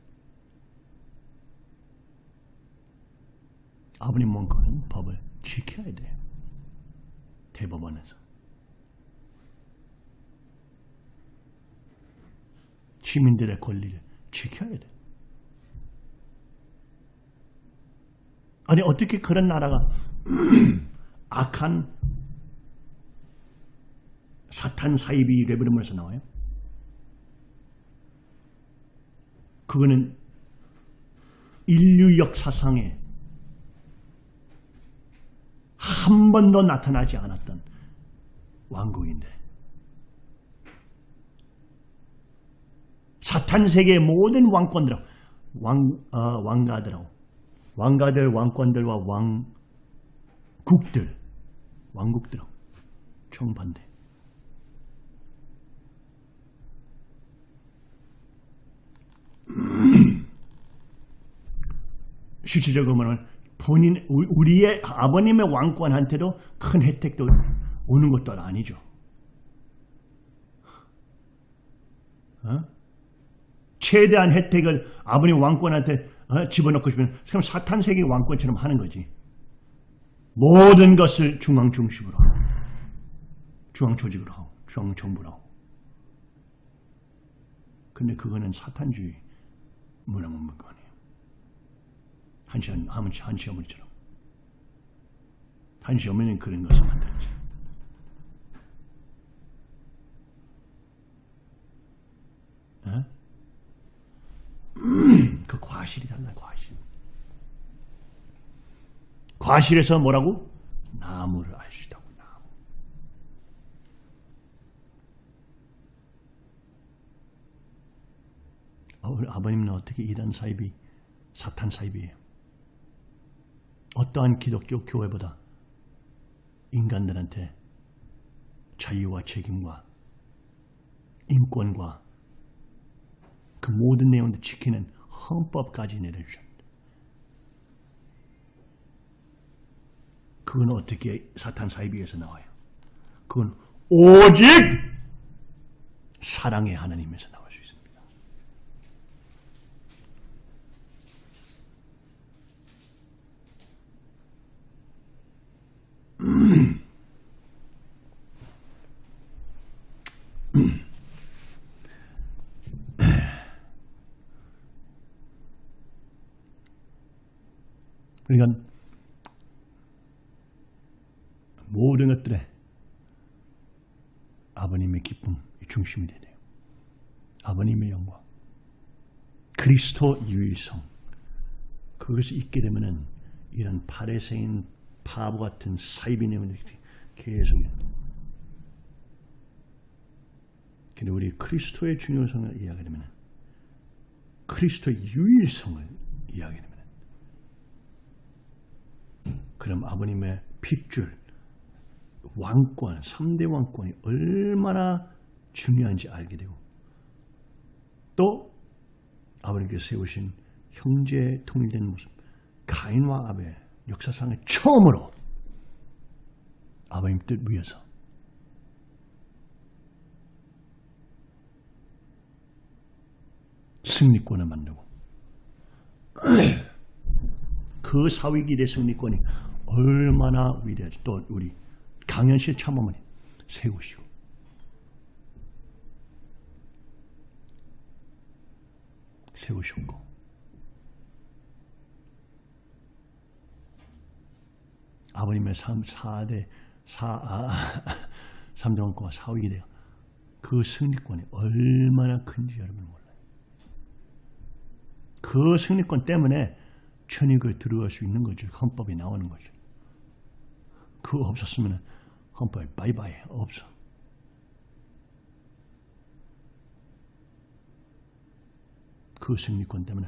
아버님 원권은 법을 지켜야 돼요. 대법원에서. 시민들의 권리를 지켜야 돼. 아니 어떻게 그런 나라가 악한 사탄 사이비 레벨에서 나와요? 그거는 인류 역사상에 한 번도 나타나지 않았던 왕국인데 사탄 세계의 모든 왕권들하고 왕, 어, 왕가들하고 왕가들, 왕권들과 왕국들, 왕국들하고 정반대. 실질적으로 말하면 본인 우- 우리의 아버님의 왕권한테도 큰 혜택도 오는 것도 아니죠. 어? 최대한 혜택을 아버님 왕권한테 어? 집어넣고 싶으면 사탄 세계 왕권처럼 하는 거지. 모든 것을 중앙 중심으로 하고 중앙 조직으로 하고 중앙 정부로 하고. 근데 그거는 사탄주의 문화문문권이에요. 한시 하면 한시 어머니처럼 한시 어머니는 그런 것을 만들었지. 어? [clears throat] 그 과실이 달라 과실. 과실에서 뭐라고? 나무를 알 수 있다고 나무. 아, 우리 아버님은 어떻게 이단 사이비 사탄 사이비에요 어떠한 기독교 교회보다 인간들한테 자유와 책임과 인권과 그 모든 내용을 지키는 헌법까지 내려주셨다. 그건 어떻게 사탄 사이비에서 나와요? 그건 오직 사랑의 하나님에서 나올 수 있습니다. 그러니까 모든 것들에 아버님의 기쁨이 중심이 되네요. 아버님의 영광, 그리스도 유일성. 그것이 있게 되면은 이런 파레세인 바보 같은 사이비님을 계속 근데 우리 그리스도의 중요성을 이야기하게 되면 그리스도의 유일성을 이야기하게 되면 그럼 아버님의 핏줄 왕권, 3대 왕권이 얼마나 중요한지 알게 되고 또 아버님께서 세우신 형제의 통일된 모습 가인과 아벨 역사상의 처음으로 아버님 뜻 위에서 승리권을 만들고 [clears throat] 그 사위기대 승리권이 얼마나 위대하지 또 우리 강현실 참어머니 세우시고 세우셨고 아버님의 3, 4대 4, 아, 3대 왕권과 사위기대가 그 승리권이 얼마나 큰지 여러분 몰라요. 그 승리권 때문에 천익을 들어갈 수 있는 거죠. 헌법이 나오는 거죠. 그거 없었으면 헌법이 바이바이 없어. 그 승리권 때문에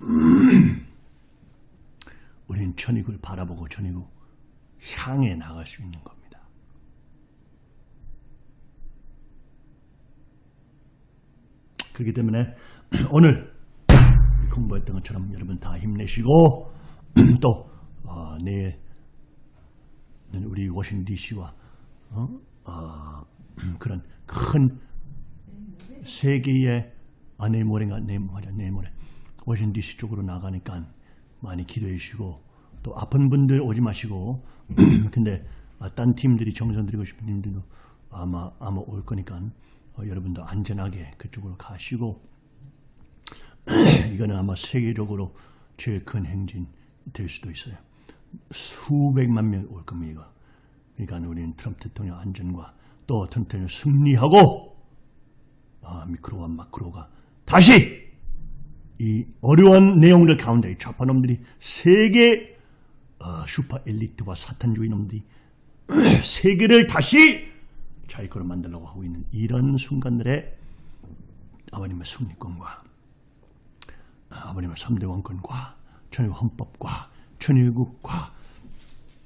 [clears throat] 우리는 천익을 바라보고 천익을 향해 나갈 수 있는 겁니다. 그렇기 때문에 [clears throat] 오늘 공부했던 것처럼 여러분 다 힘내시고 [clears throat] 또 어, 내일 우리 워싱턴 DC와 어? 어, [clears throat] 그런 큰 세계의 아 내일 모레가 내일 맞아 내일 모레 워싱턴 DC 쪽으로 나가니까 많이 기도해 주시고 또 아픈 분들 오지 마시고 [clears throat] 근데 아, 딴 팀들이 정선 드리고 싶은 팀들도 아마 아마 올 거니까 어, 여러분도 안전하게 그쪽으로 가시고 [clears throat] 이거는 아마 세계적으로 제일 큰 행진 될 수도 있어요. 수백만 명 올 겁니다. 그러니까 우리는 트럼프 대통령 안전과 또 대통령 승리하고 아, 미크로와 마크로가 다시 이 어려운 내용들 가운데 좌파놈들이 세계 어, 슈퍼 엘리트와 사탄주의 놈들이 [clears throat] 세계를 다시 자기 거로 만들려고 하고 있는 이런 순간들에 아버님의 승리권과 아버님의 3대 왕권과 천일국 헌법과 천일국과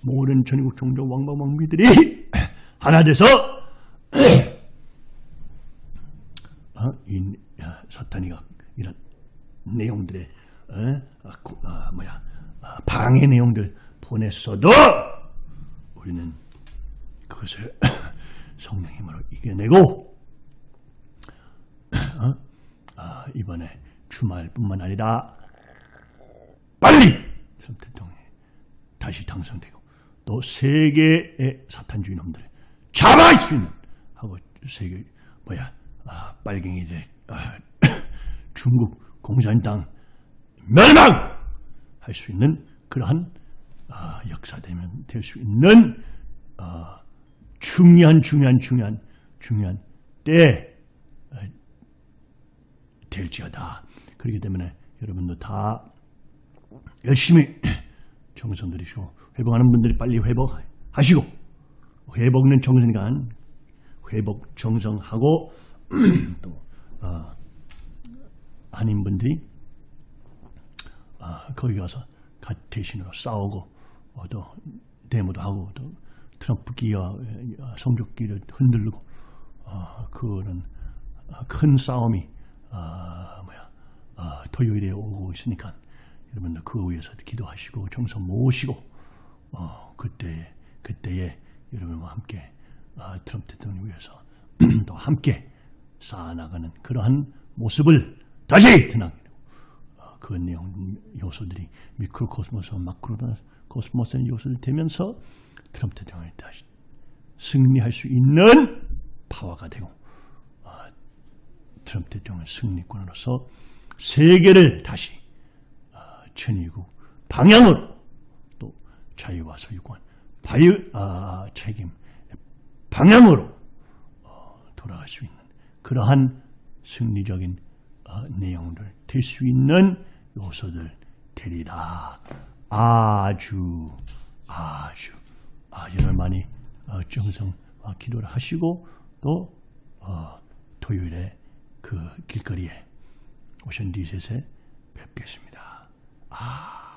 모든 천일국 종족 왕방왕비들이 [clears throat] 하나 돼서 [clears throat] 어? 이 사탄이가 이런 내용들의 어? 아, 구, 아, 뭐야 아, 방해 내용들 보냈어도 우리는 그것을 [clears throat] 성령 힘으로 이겨내고 어? 아, 이번에 주말뿐만 아니라 빨리 대통령이 다시 당선되고 또 세계의 사탄주의 놈들. 수 있는. 하고 세계 뭐야 아, 빨갱이들 아, [coughs] 중국 공산당 멸망 할 수 있는 그러한 아, 역사되면 될 수 있는 아, 중요한 중요한 중요한 중요한 때 어, 될지어다. 그렇기 때문에 여러분도 다 열심히 [coughs] 정성 들이시고 회복하는 분들이 빨리 회복하시고 회복은 정성이니까 회복 정성하고 [clears throat] 또 어, 아닌 분들이 아, 거기 가서 가- 대신으로 싸우고 어, 또 데모도 하고 또 트럼프 기와 어, 성적기를 흔들고 어, 그런 어, 큰 싸움이 어, 뭐야 어, 토요일에 오고 있으니까 여러분들 그 위해서 기도하시고 정서 모으시고 어, 그때 그때에 여러분과 함께 어, 트럼프 대통령 위해서 [clears throat] 또 함께 쌓아나가는 그러한 모습을 다시 드나게 어, 그 내용 요소들이 미크로 코스모스, 마크로 코스모스의 요소를 되면서 트럼프 대통령이 다시 승리할 수 있는 파워가 되고 어, 트럼프 대통령 승리권으로서 세계를 다시 어, 천의국 방향으로 또 자유와 소유권 자유 아, 책임 방향으로 어, 돌아갈 수 있는 그러한 승리적인 어, 내용들 될 수 있는 요소들 되리라. 아주 아주. 아, 여러 많이 어, 정성과 기도를 하시고 또 어, 토요일에 그 길거리에 오션 디셋에 뵙겠습니다. 아